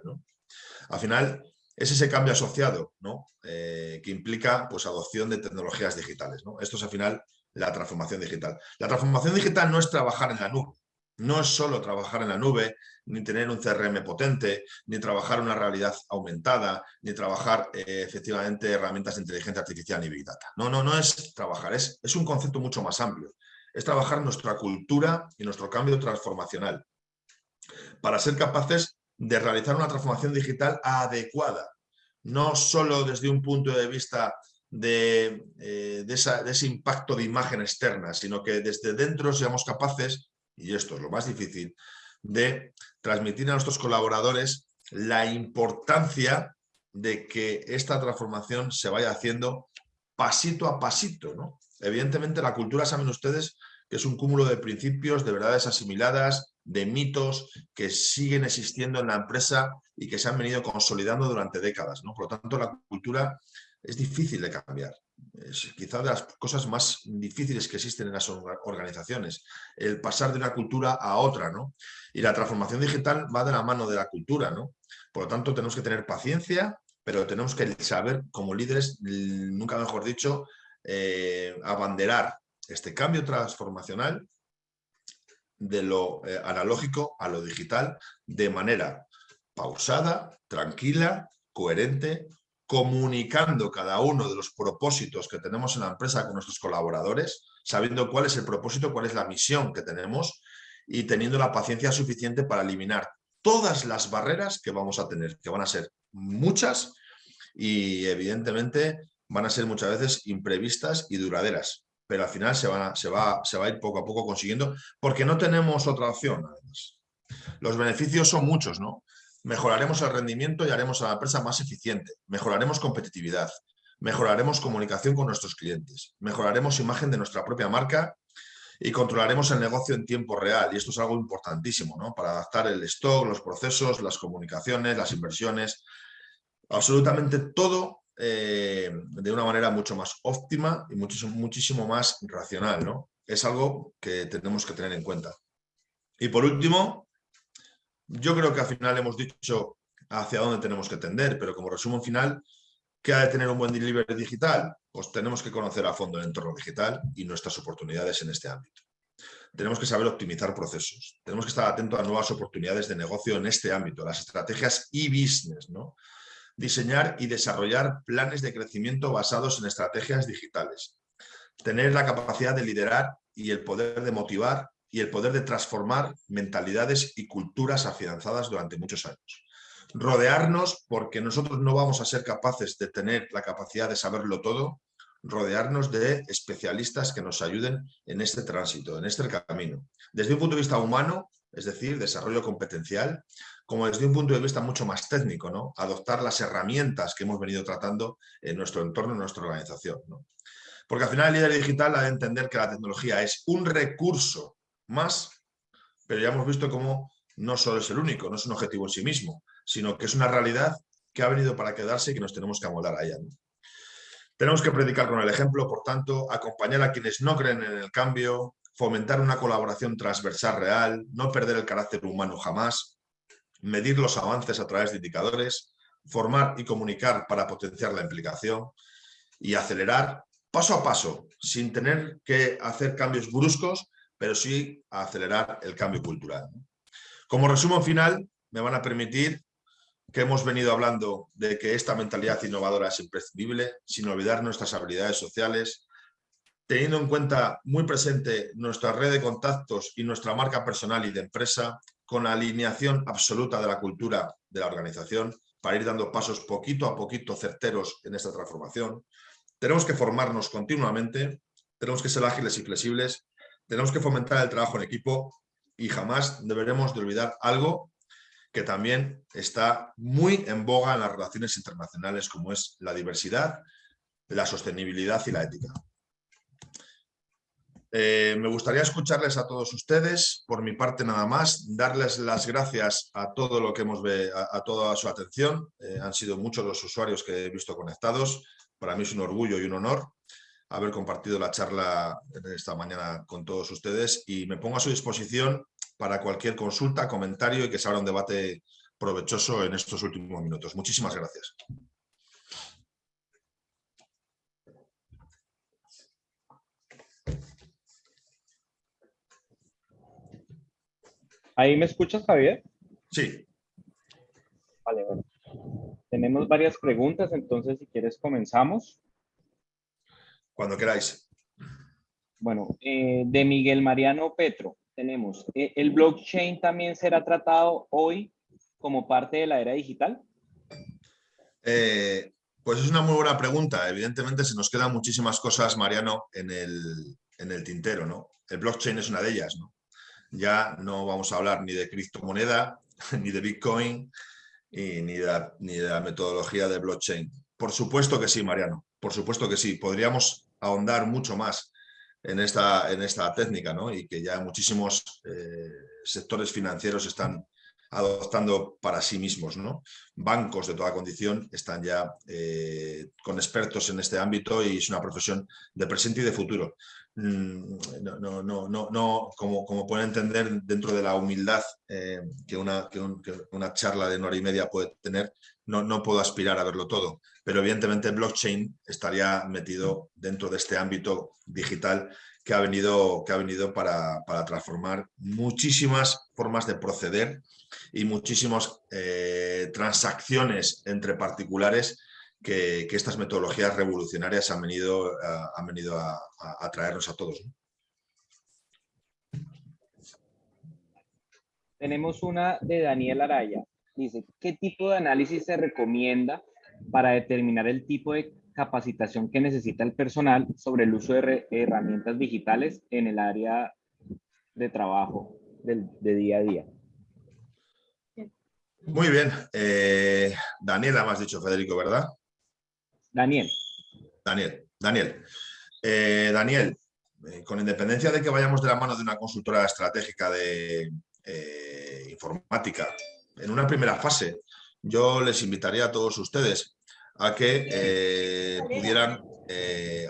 Al final es ese cambio asociado que implica pues, adopción de tecnologías digitales. Esto es al final la transformación digital. La transformación digital no es trabajar en la nube, no es solo trabajar en la nube, ni tener un CRM potente, ni trabajar una realidad aumentada, ni trabajar eh, efectivamente herramientas de inteligencia artificial ni Big Data. No, no, no es trabajar, es, es un concepto mucho más amplio. Es trabajar nuestra cultura y nuestro cambio transformacional para ser capaces de realizar una transformación digital adecuada, no solo desde un punto de vista de, eh, de, ese impacto de imagen externa, sino que desde dentro seamos capaces y esto es lo más difícil, de transmitir a nuestros colaboradores la importancia de que esta transformación se vaya haciendo pasito a pasito. ¿no? Evidentemente la cultura, saben ustedes, que es un cúmulo de principios, de verdades asimiladas, de mitos que siguen existiendo en la empresa y que se han venido consolidando durante décadas. ¿no? Por lo tanto, la cultura es difícil de cambiar es quizá de las cosas más difíciles que existen en las organizaciones, el pasar de una cultura a otra, ¿no? Y la transformación digital va de la mano de la cultura, ¿no? Por lo tanto, tenemos que tener paciencia, pero tenemos que saber, como líderes, nunca mejor dicho, eh, abanderar este cambio transformacional de lo eh, analógico a lo digital de manera pausada, tranquila, coherente, comunicando cada uno de los propósitos que tenemos en la empresa con nuestros colaboradores, sabiendo cuál es el propósito, cuál es la misión que tenemos y teniendo la paciencia suficiente para eliminar todas las barreras que vamos a tener, que van a ser muchas y evidentemente van a ser muchas veces imprevistas y duraderas, pero al final se, van se, va, se va a ir poco a poco consiguiendo porque no tenemos otra opción. Además. Los beneficios son muchos, ¿no? Mejoraremos el rendimiento y haremos a la empresa más eficiente, mejoraremos competitividad, mejoraremos comunicación con nuestros clientes, mejoraremos imagen de nuestra propia marca y controlaremos el negocio en tiempo real. Y esto es algo importantísimo, ¿no? Para adaptar el stock, los procesos, las comunicaciones, las inversiones, absolutamente todo eh, de una manera mucho más óptima y muchísimo, muchísimo más racional, ¿no? Es algo que tenemos que tener en cuenta. Y por último, yo creo que al final hemos dicho hacia dónde tenemos que tender, pero como resumen final, ¿qué ha de tener un buen delivery digital? Pues tenemos que conocer a fondo el entorno digital y nuestras oportunidades en este ámbito. Tenemos que saber optimizar procesos, tenemos que estar atentos a nuevas oportunidades de negocio en este ámbito, las estrategias e-business, ¿no? Diseñar y desarrollar planes de crecimiento basados en estrategias digitales. Tener la capacidad de liderar y el poder de motivar y el poder de transformar mentalidades y culturas afianzadas durante muchos años. Rodearnos, porque nosotros no vamos a ser capaces de tener la capacidad de saberlo todo, rodearnos de especialistas que nos ayuden en este tránsito, en este camino. Desde un punto de vista humano, es decir, desarrollo competencial, como desde un punto de vista mucho más técnico, ¿no? adoptar las herramientas que hemos venido tratando en nuestro entorno, en nuestra organización. Porque al final el líder digital ha de entender que la tecnología es un recurso más, pero ya hemos visto cómo no solo es el único, no es un objetivo en sí mismo, sino que es una realidad que ha venido para quedarse y que nos tenemos que amoldar a. Tenemos que predicar con el ejemplo, por tanto, acompañar a quienes no creen en el cambio, fomentar una colaboración transversal real, no perder el carácter humano jamás, medir los avances a través de indicadores, formar y comunicar para potenciar la implicación y acelerar paso a paso, sin tener que hacer cambios bruscos, pero sí a acelerar el cambio cultural. Como resumen final, me van a permitir que hemos venido hablando de que esta mentalidad innovadora es imprescindible, sin olvidar nuestras habilidades sociales, teniendo en cuenta muy presente nuestra red de contactos y nuestra marca personal y de empresa, con la alineación absoluta de la cultura de la organización, para ir dando pasos poquito a poquito certeros en esta transformación. Tenemos que formarnos continuamente, tenemos que ser ágiles y flexibles tenemos que fomentar el trabajo en equipo y jamás deberemos de olvidar algo que también está muy en boga en las relaciones internacionales, como es la diversidad, la sostenibilidad y la ética. Eh, me gustaría escucharles a todos ustedes, por mi parte nada más, darles las gracias a todo lo que hemos a toda su atención. Eh, han sido muchos los usuarios que he visto conectados. Para mí es un orgullo y un honor haber compartido la charla esta mañana con todos ustedes y me pongo a su disposición para cualquier consulta, comentario y que se abra un debate provechoso en estos últimos minutos. Muchísimas gracias. ¿Ahí me escuchas, Javier? Sí. Vale, bueno. Tenemos varias preguntas, entonces si quieres comenzamos. Cuando queráis. Bueno, eh, de Miguel Mariano Petro tenemos, eh, ¿el blockchain también será tratado hoy como parte de la era digital? Eh, pues es una muy buena pregunta. Evidentemente se nos quedan muchísimas cosas, Mariano, en el, en el tintero. ¿no? El blockchain es una de ellas. ¿no? Ya no vamos a hablar ni de criptomoneda, ni de Bitcoin, y ni, de ni de la metodología de blockchain. Por supuesto que sí, Mariano. Por supuesto que sí. Podríamos ahondar mucho más en esta, en esta técnica ¿no? y que ya muchísimos eh, sectores financieros están adoptando para sí mismos. ¿no? Bancos de toda condición están ya eh, con expertos en este ámbito y es una profesión de presente y de futuro. Mm, no, no, no, no, como, como pueden entender, dentro de la humildad eh, que, una, que, una charla de una hora y media puede tener, no, no puedo aspirar a verlo todo pero evidentemente blockchain estaría metido dentro de este ámbito digital que ha venido, que ha venido para, transformar muchísimas formas de proceder y muchísimas eh, transacciones entre particulares que, estas metodologías revolucionarias han venido, venido a, traernos a todos. Tenemos una de Daniel Araya. Dice, ¿qué tipo de análisis se recomienda para determinar el tipo de capacitación que necesita el personal sobre el uso de herramientas digitales en el área de trabajo de día a día? Muy bien. Eh, Daniela, me has dicho, Federico, ¿verdad? Daniel. Daniel. Daniel. Eh, Daniel, eh, con independencia de que vayamos de la mano de una consultora estratégica de informática, en una primera fase, yo les invitaría a todos ustedes a que pudieran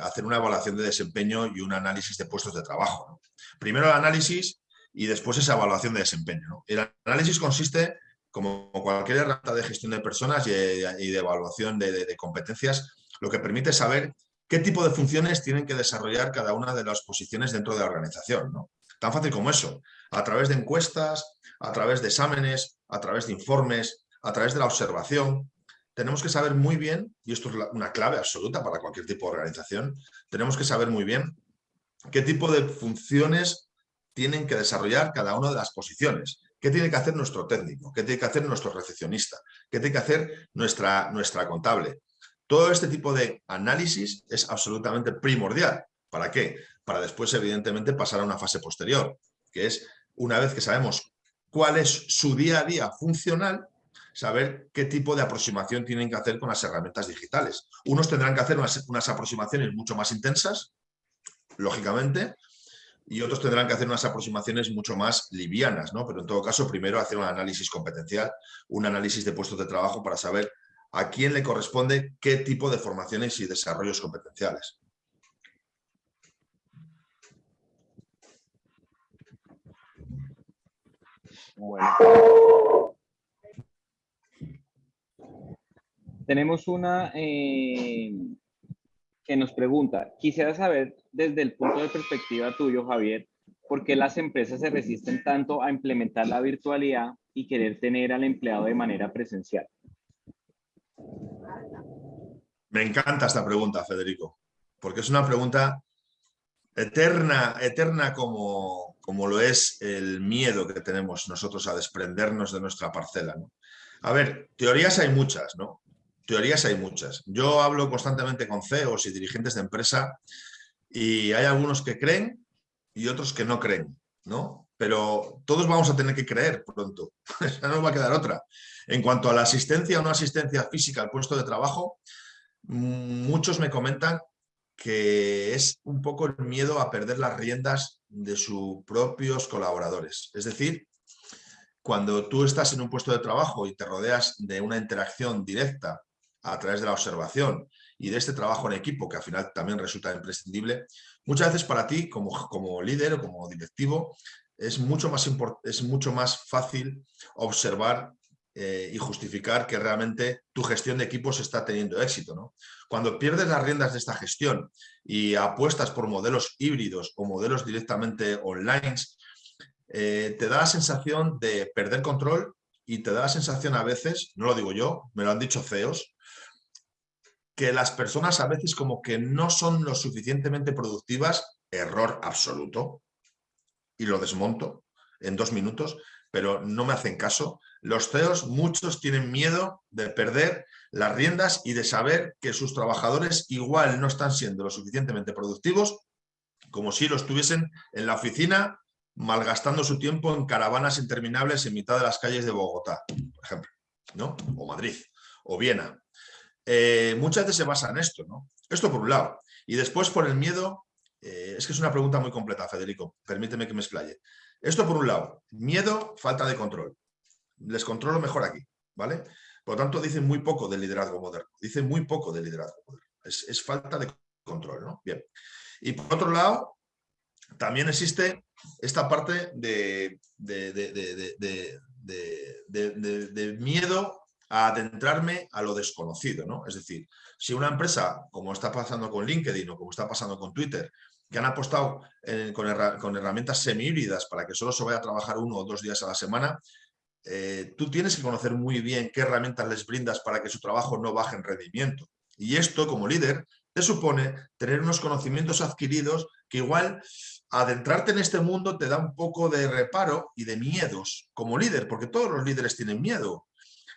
hacer una evaluación de desempeño y un análisis de puestos de trabajo. Primero el análisis y después esa evaluación de desempeño. El análisis consiste como cualquier herramienta de gestión de personas y de, evaluación de, competencias, lo que permite saber qué tipo de funciones tienen que desarrollar cada una de las posiciones dentro de la organización. Tan fácil como eso, a través de encuestas, a través de exámenes, a través de informes, a través de la observación. Tenemos que saber muy bien, y esto es una clave absoluta para cualquier tipo de organización, tenemos que saber muy bien qué tipo de funciones tienen que desarrollar cada una de las posiciones. ¿Qué tiene que hacer nuestro técnico? ¿Qué tiene que hacer nuestro recepcionista? ¿Qué tiene que hacer nuestra, nuestra contable? Todo este tipo de análisis es absolutamente primordial. ¿Para qué? Para después, evidentemente, pasar a una fase posterior, que es una vez que sabemos cuál es su día a día funcional, saber qué tipo de aproximación tienen que hacer con las herramientas digitales. Unos tendrán que hacer unas, unas aproximaciones mucho más intensas, lógicamente, y otros tendrán que hacer unas aproximaciones mucho más livianas, ¿no? Pero en todo caso, primero hacer un análisis competencial, un análisis de puestos de trabajo para saber a quién le corresponde qué tipo de formaciones y desarrollos competenciales. Tenemos una eh, que nos pregunta, quisiera saber desde el punto de perspectiva tuyo, Javier, por qué las empresas se resisten tanto a implementar la virtualidad y querer tener al empleado de manera presencial. Me encanta esta pregunta, Federico, porque es una pregunta eterna, eterna como, como lo es el miedo que tenemos nosotros a desprendernos de nuestra parcela. A ver, teorías hay muchas, ¿no? Teorías hay muchas. Yo hablo constantemente con CEOs y dirigentes de empresa y hay algunos que creen y otros que no creen, ¿no? Pero todos vamos a tener que creer pronto, no nos va a quedar otra. En cuanto a la asistencia o no asistencia física al puesto de trabajo, muchos me comentan que es un poco el miedo a perder las riendas de sus propios colaboradores. Es decir, cuando tú estás en un puesto de trabajo y te rodeas de una interacción directa a través de la observación y de este trabajo en equipo, que al final también resulta imprescindible, muchas veces para ti como, como líder o como directivo es mucho más, es mucho más fácil observar eh, y justificar que realmente tu gestión de equipos está teniendo éxito. ¿no? Cuando pierdes las riendas de esta gestión y apuestas por modelos híbridos o modelos directamente online, eh, te da la sensación de perder control y te da la sensación a veces, no lo digo yo, me lo han dicho CEOs, que las personas a veces como que no son lo suficientemente productivas, error absoluto, y lo desmonto en dos minutos, pero no me hacen caso. Los CEOs, muchos tienen miedo de perder las riendas y de saber que sus trabajadores igual no están siendo lo suficientemente productivos como si lo estuviesen en la oficina malgastando su tiempo en caravanas interminables en mitad de las calles de Bogotá, por ejemplo, ¿no? o Madrid, o Viena. Eh, muchas veces se basa en esto, ¿no? Esto por un lado. Y después por el miedo, eh, es que es una pregunta muy completa, Federico, permíteme que me explaye. Esto por un lado, miedo, falta de control. Les controlo mejor aquí, ¿vale? Por lo tanto, dicen muy poco del liderazgo moderno, dicen muy poco del liderazgo moderno. Es, falta de control, ¿no? Bien. Y por otro lado, también existe esta parte de, de, de miedo a adentrarme a lo desconocido, ¿no? Es decir, si una empresa, como está pasando con LinkedIn o como está pasando con Twitter, que han apostado con, herramientas semi-híbridas para que solo se vaya a trabajar uno o dos días a la semana, eh, tú tienes que conocer muy bien qué herramientas les brindas para que su trabajo no baje en rendimiento. Y esto, como líder, te supone tener unos conocimientos adquiridos que igual adentrarte en este mundo te da un poco de reparo y de miedos como líder, porque todos los líderes tienen miedo.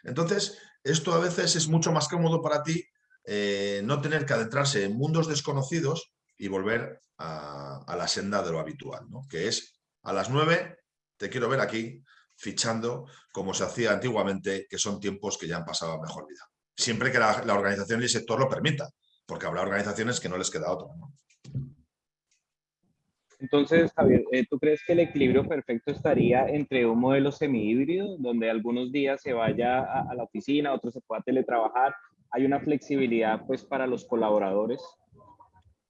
Entonces, esto a veces es mucho más cómodo para ti eh, no tener que adentrarse en mundos desconocidos y volver a, la senda de lo habitual, ¿no? que es a las nueve te quiero ver aquí fichando como se hacía antiguamente, que son tiempos que ya han pasado a mejor vida. Siempre que la, organización y el sector lo permita, porque habrá organizaciones que no les queda otra. Entonces, Javier, eh, ¿tú crees que el equilibrio perfecto estaría entre un modelo semi-híbrido, donde algunos días se vaya a, la oficina, otros se pueda teletrabajar? ¿Hay una flexibilidad pues, para los colaboradores?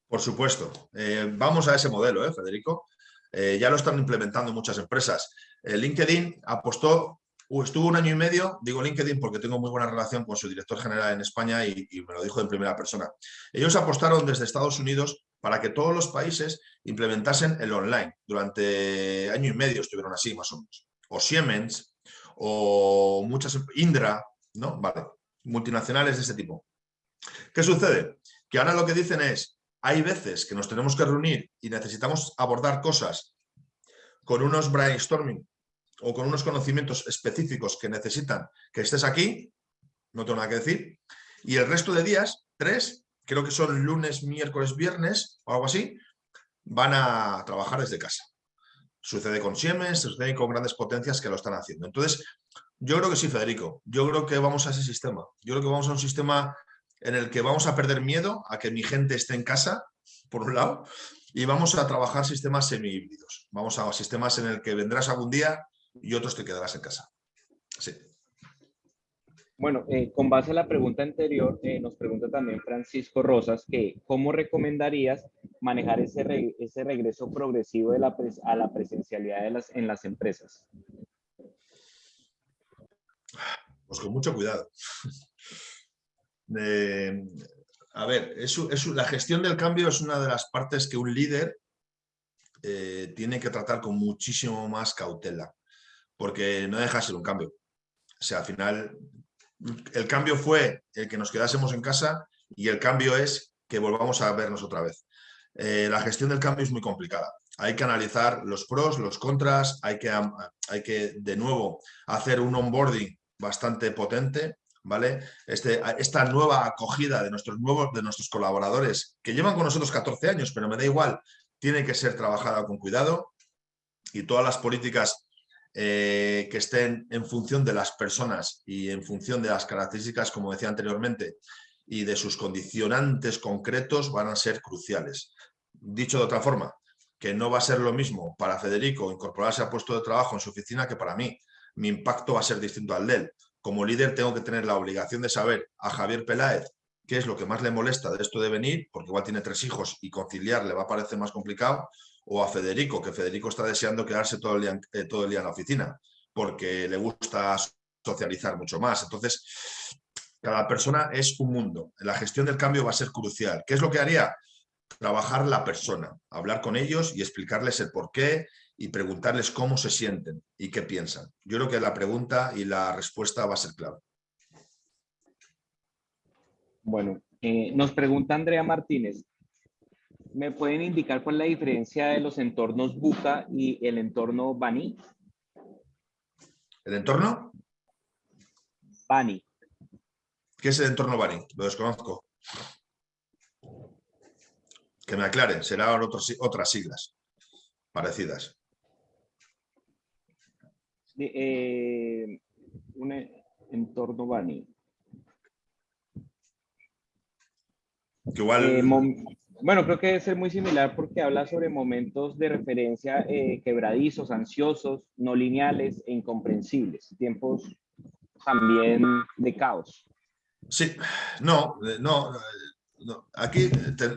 Por supuesto. Eh, vamos a ese modelo, ¿eh, Federico. Ya lo están implementando muchas empresas. LinkedIn apostó, estuvo un año y medio, digo LinkedIn porque tengo muy buena relación con su director general en España y, y me lo dijo en primera persona. Ellos apostaron desde Estados Unidos para que todos los países implementasen el online. Durante año y medio estuvieron así, más o menos. O Siemens, o muchas, Indra, ¿no? Vale, multinacionales de ese tipo. ¿Qué sucede? Que ahora lo que dicen es, hay veces que nos tenemos que reunir y necesitamos abordar cosas con unos brainstorming o con unos conocimientos específicos que necesitan que estés aquí, no tengo nada que decir, y el resto de días, tres, creo que son lunes, miércoles, viernes o algo así, van a trabajar desde casa. Sucede con Siemens, sucede con grandes potencias que lo están haciendo. Entonces, yo creo que sí, Federico. Yo creo que vamos a ese sistema. Yo creo que vamos a un sistema en el que vamos a perder miedo a que mi gente esté en casa, por un lado, y vamos a trabajar sistemas semi-híbridos. Vamos a sistemas en el que vendrás algún día y otros te quedarás en casa. Sí. Bueno, eh, con base a la pregunta anterior, eh, nos pregunta también Francisco Rosas que cómo recomendarías manejar ese, ese regreso progresivo de la a la presencialidad de las, en las empresas. Pues con mucho cuidado. a ver, la gestión del cambio es una de las partes que un líder eh, tiene que tratar con muchísimo más cautela, porque no deja de ser un cambio. O sea, al final el cambio fue el que nos quedásemos en casa y el cambio es que volvamos a vernos otra vez. Eh, la gestión del cambio es muy complicada. Hay que analizar los pros, los contras, hay que, hay que de nuevo hacer un onboarding bastante potente, ¿vale? Este, esta nueva acogida de nuestros nuevos, de nuestros colaboradores que llevan con nosotros 14 años, pero me da igual, tiene que ser trabajada con cuidado y todas las políticas eh, que estén en función de las personas y en función de las características, como decía anteriormente, y de sus condicionantes concretos van a ser cruciales. Dicho de otra forma, que no va a ser lo mismo para Federico incorporarse a puesto de trabajo en su oficina que para mí. Mi impacto va a ser distinto al de él. Como líder tengo que tener la obligación de saber a Javier Peláez qué es lo que más le molesta de esto de venir, porque igual tiene tres hijos y conciliar le va a parecer más complicado, o a Federico, que Federico está deseando quedarse todo el día, eh, todo el día en la oficina, porque le gusta socializar mucho más. Entonces, cada persona es un mundo. La gestión del cambio va a ser crucial. ¿Qué es lo que haría? Trabajar la persona, hablar con ellos y explicarles el por qué y preguntarles cómo se sienten y qué piensan. Yo creo que la pregunta y la respuesta va a ser clave. Bueno, eh, nos pregunta Andrea Martínez, ¿Me pueden indicar cuál es la diferencia de los entornos Buca y el entorno Bani? ¿El entorno? Bani. ¿Qué es el entorno Bani? Lo desconozco. Que me aclaren, serán otras siglas parecidas. Eh, un entorno Bani. Que igual... Eh, bueno, creo que debe ser muy similar porque habla sobre momentos de referencia eh, quebradizos, ansiosos, no lineales e incomprensibles, tiempos también de caos. Sí, no, no, aquí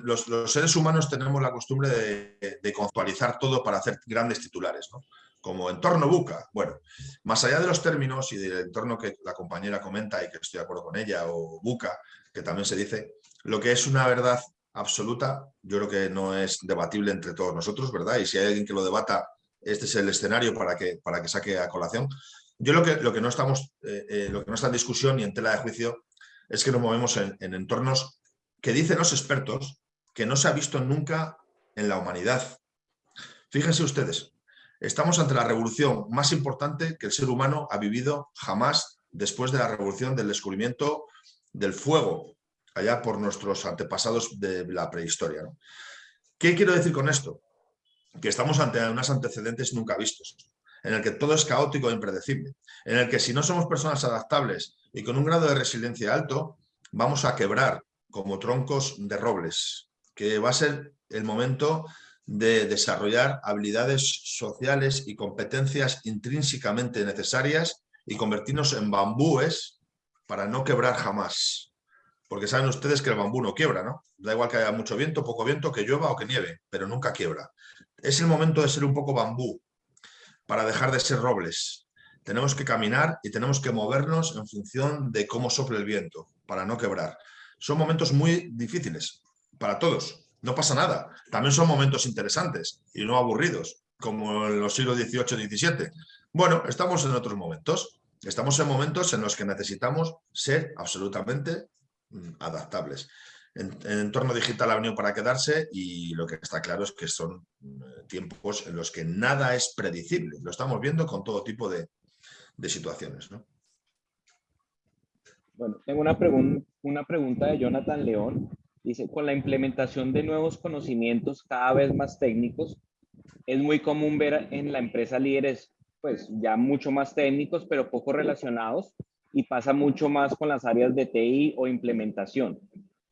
los, seres humanos tenemos la costumbre de, de conceptualizar todo para hacer grandes titulares, ¿no? como entorno buca. Bueno, más allá de los términos y del entorno que la compañera comenta y que estoy de acuerdo con ella, o buca, que también se dice, lo que es una verdad absoluta, yo creo que no es debatible entre todos nosotros, ¿verdad? Y si hay alguien que lo debata, este es el escenario para que, para que saque a colación. Yo lo que, lo que, no estamos, eh, eh, lo que no está en discusión ni en tela de juicio es que nos movemos en, entornos que dicen los expertos que no se ha visto nunca en la humanidad. Fíjense ustedes, estamos ante la revolución más importante que el ser humano ha vivido jamás después de la revolución del descubrimiento del fuego, allá por nuestros antepasados de la prehistoria. ¿Qué quiero decir con esto? Que estamos ante unos antecedentes nunca vistos, en el que todo es caótico e impredecible, en el que si no somos personas adaptables y con un grado de resiliencia alto, vamos a quebrar como troncos de robles, que va a ser el momento de desarrollar habilidades sociales y competencias intrínsecamente necesarias y convertirnos en bambúes para no quebrar jamás. Porque saben ustedes que el bambú no quiebra, ¿no? Da igual que haya mucho viento, poco viento, que llueva o que nieve, pero nunca quiebra. Es el momento de ser un poco bambú para dejar de ser robles. Tenemos que caminar y tenemos que movernos en función de cómo sople el viento, para no quebrar. Son momentos muy difíciles para todos, no pasa nada. También son momentos interesantes y no aburridos, como en los siglos XVIII y XVII. Bueno, estamos en otros momentos. Estamos en momentos en los que necesitamos ser absolutamente adaptables. En, el entorno digital ha venido para quedarse y lo que está claro es que son mm, tiempos en los que nada es predecible. Lo estamos viendo con todo tipo de, situaciones. Bueno, tengo una, una pregunta de Jonathan León. Dice, con la implementación de nuevos conocimientos cada vez más técnicos, es muy común ver en la empresa líderes pues ya mucho más técnicos, pero poco relacionados y pasa mucho más con las áreas de TI o implementación.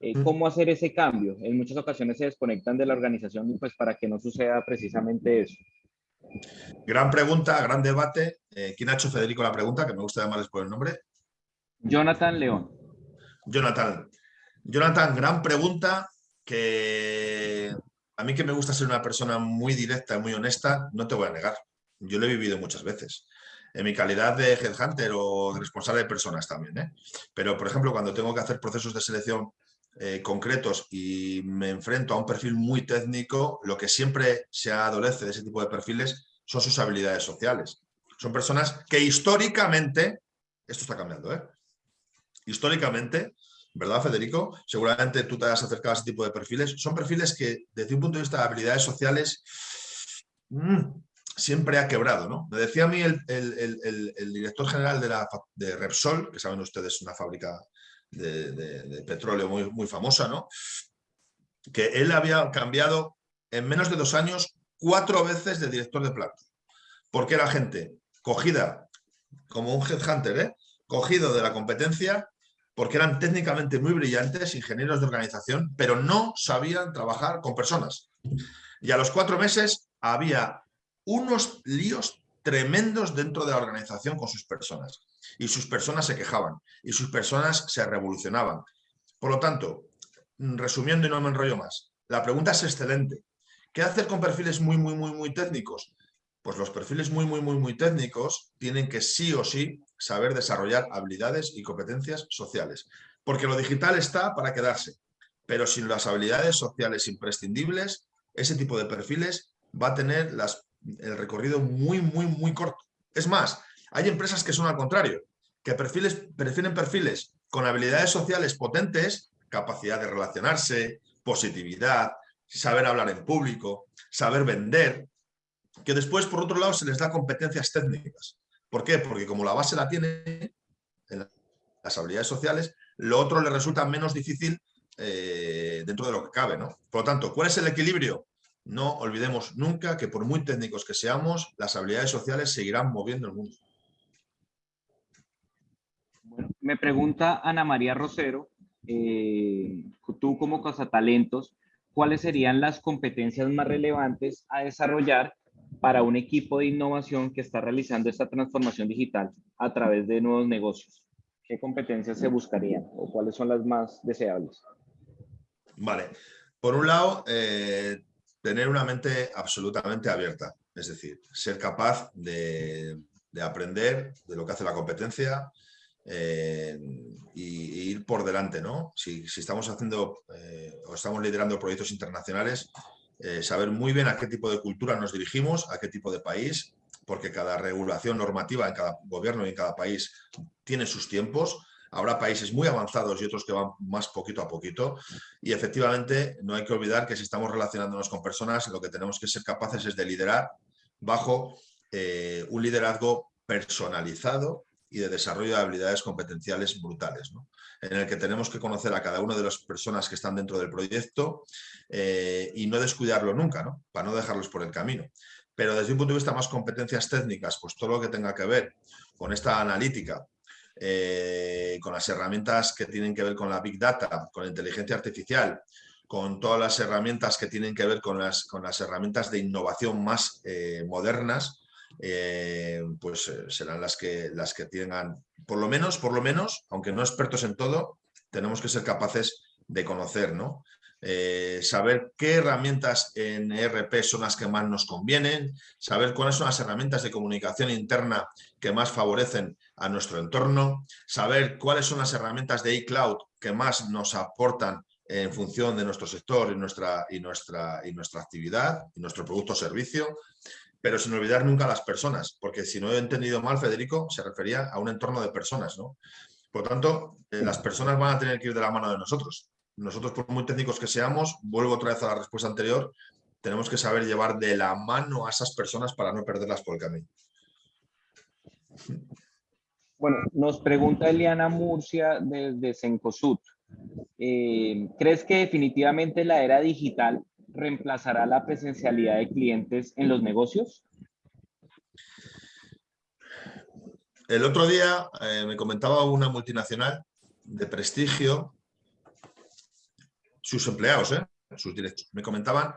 Eh, ¿Cómo hacer ese cambio? En muchas ocasiones se desconectan de la organización y pues para que no suceda precisamente eso. Gran pregunta, gran debate. Eh, ¿Quién ha hecho Federico la pregunta? Que me gusta llamarles por el nombre. Jonathan León. Jonathan. Jonathan, gran pregunta que a mí que me gusta ser una persona muy directa y muy honesta, no te voy a negar. Yo lo he vivido muchas veces. En mi calidad de headhunter o de responsable de personas también. ¿eh? Pero, por ejemplo, cuando tengo que hacer procesos de selección eh, concretos y me enfrento a un perfil muy técnico, lo que siempre se adolece de ese tipo de perfiles son sus habilidades sociales. Son personas que históricamente, esto está cambiando, ¿eh? históricamente, ¿verdad, Federico? Seguramente tú te has acercado a ese tipo de perfiles. Son perfiles que, desde un punto de vista de habilidades sociales, mm, siempre ha quebrado, ¿no? Me decía a mí el, director general de, la, de, Repsol, que saben ustedes, una fábrica de, petróleo muy, muy famosa, ¿no? Que él había cambiado en menos de dos años cuatro veces de director de planta. Porque era gente cogida como un headhunter, ¿eh? cogido de la competencia, porque eran técnicamente muy brillantes, ingenieros de organización, pero no sabían trabajar con personas. Y a los cuatro meses había unos líos tremendos dentro de la organización con sus personas. Y sus personas se quejaban, y sus personas se revolucionaban. Por lo tanto, resumiendo y no me enrollo más, la pregunta es excelente. ¿Qué hacer con perfiles muy, muy, muy, muy técnicos? Pues los perfiles muy, muy, muy, muy técnicos tienen que sí o sí saber desarrollar habilidades y competencias sociales. Porque lo digital está para quedarse, pero sin las habilidades sociales imprescindibles, ese tipo de perfiles va a tener las el recorrido muy, muy, muy corto. Es más, hay empresas que son al contrario, que prefieren perfiles con habilidades sociales potentes, capacidad de relacionarse, positividad, saber hablar en público, saber vender, que después, por otro lado, se les da competencias técnicas. ¿Por qué? Porque como la base la tiene en las habilidades sociales, lo otro le resulta menos difícil eh, dentro de lo que cabe. ¿no? Por lo tanto, ¿cuál es el equilibrio? No olvidemos nunca que por muy técnicos que seamos, las habilidades sociales seguirán moviendo el mundo. me pregunta Ana María Rosero, eh, tú como talentos, ¿cuáles serían las competencias más relevantes a desarrollar para un equipo de innovación que está realizando esta transformación digital a través de nuevos negocios? ¿Qué competencias se buscarían o cuáles son las más deseables? Vale. Por un lado, eh, tener una mente absolutamente abierta, es decir, ser capaz de, aprender de lo que hace la competencia eh, y, ir por delante, ¿no? Si, estamos haciendo eh, o estamos liderando proyectos internacionales, eh, saber muy bien a qué tipo de cultura nos dirigimos, a qué tipo de país, porque cada regulación normativa en cada gobierno y en cada país tiene sus tiempos. Habrá países muy avanzados y otros que van más poquito a poquito. Y efectivamente no hay que olvidar que si estamos relacionándonos con personas, lo que tenemos que ser capaces es de liderar bajo eh, un liderazgo personalizado y de desarrollo de habilidades competenciales brutales, en el que tenemos que conocer a cada una de las personas que están dentro del proyecto eh, y no descuidarlo nunca, para no dejarlos por el camino. Pero desde un punto de vista más competencias técnicas, pues todo lo que tenga que ver con esta analítica, eh, con las herramientas que tienen que ver con la Big Data, con la inteligencia artificial, con todas las herramientas que tienen que ver con las, con las herramientas de innovación más eh, modernas, eh, pues serán las que, las que tengan, por lo menos, por lo menos, aunque no expertos en todo, tenemos que ser capaces de conocer, ¿no? Saber qué herramientas en ERP son las que más nos convienen, saber cuáles son las herramientas de comunicación interna que más favorecen a nuestro entorno, saber cuáles son las herramientas de iCloud que más nos aportan en función de nuestro sector y nuestra, y nuestra, y nuestra actividad, y nuestro producto o servicio, pero sin olvidar nunca a las personas, porque si no he entendido mal, Federico, se refería a un entorno de personas. ¿no? Por tanto, eh, las personas van a tener que ir de la mano de nosotros nosotros, por muy técnicos que seamos, vuelvo otra vez a la respuesta anterior, tenemos que saber llevar de la mano a esas personas para no perderlas por el camino. Bueno, nos pregunta Eliana Murcia desde Sencosud. Eh, ¿Crees que definitivamente la era digital reemplazará la presencialidad de clientes en los negocios? El otro día eh, me comentaba una multinacional de prestigio sus empleados, ¿eh? sus directos, me comentaban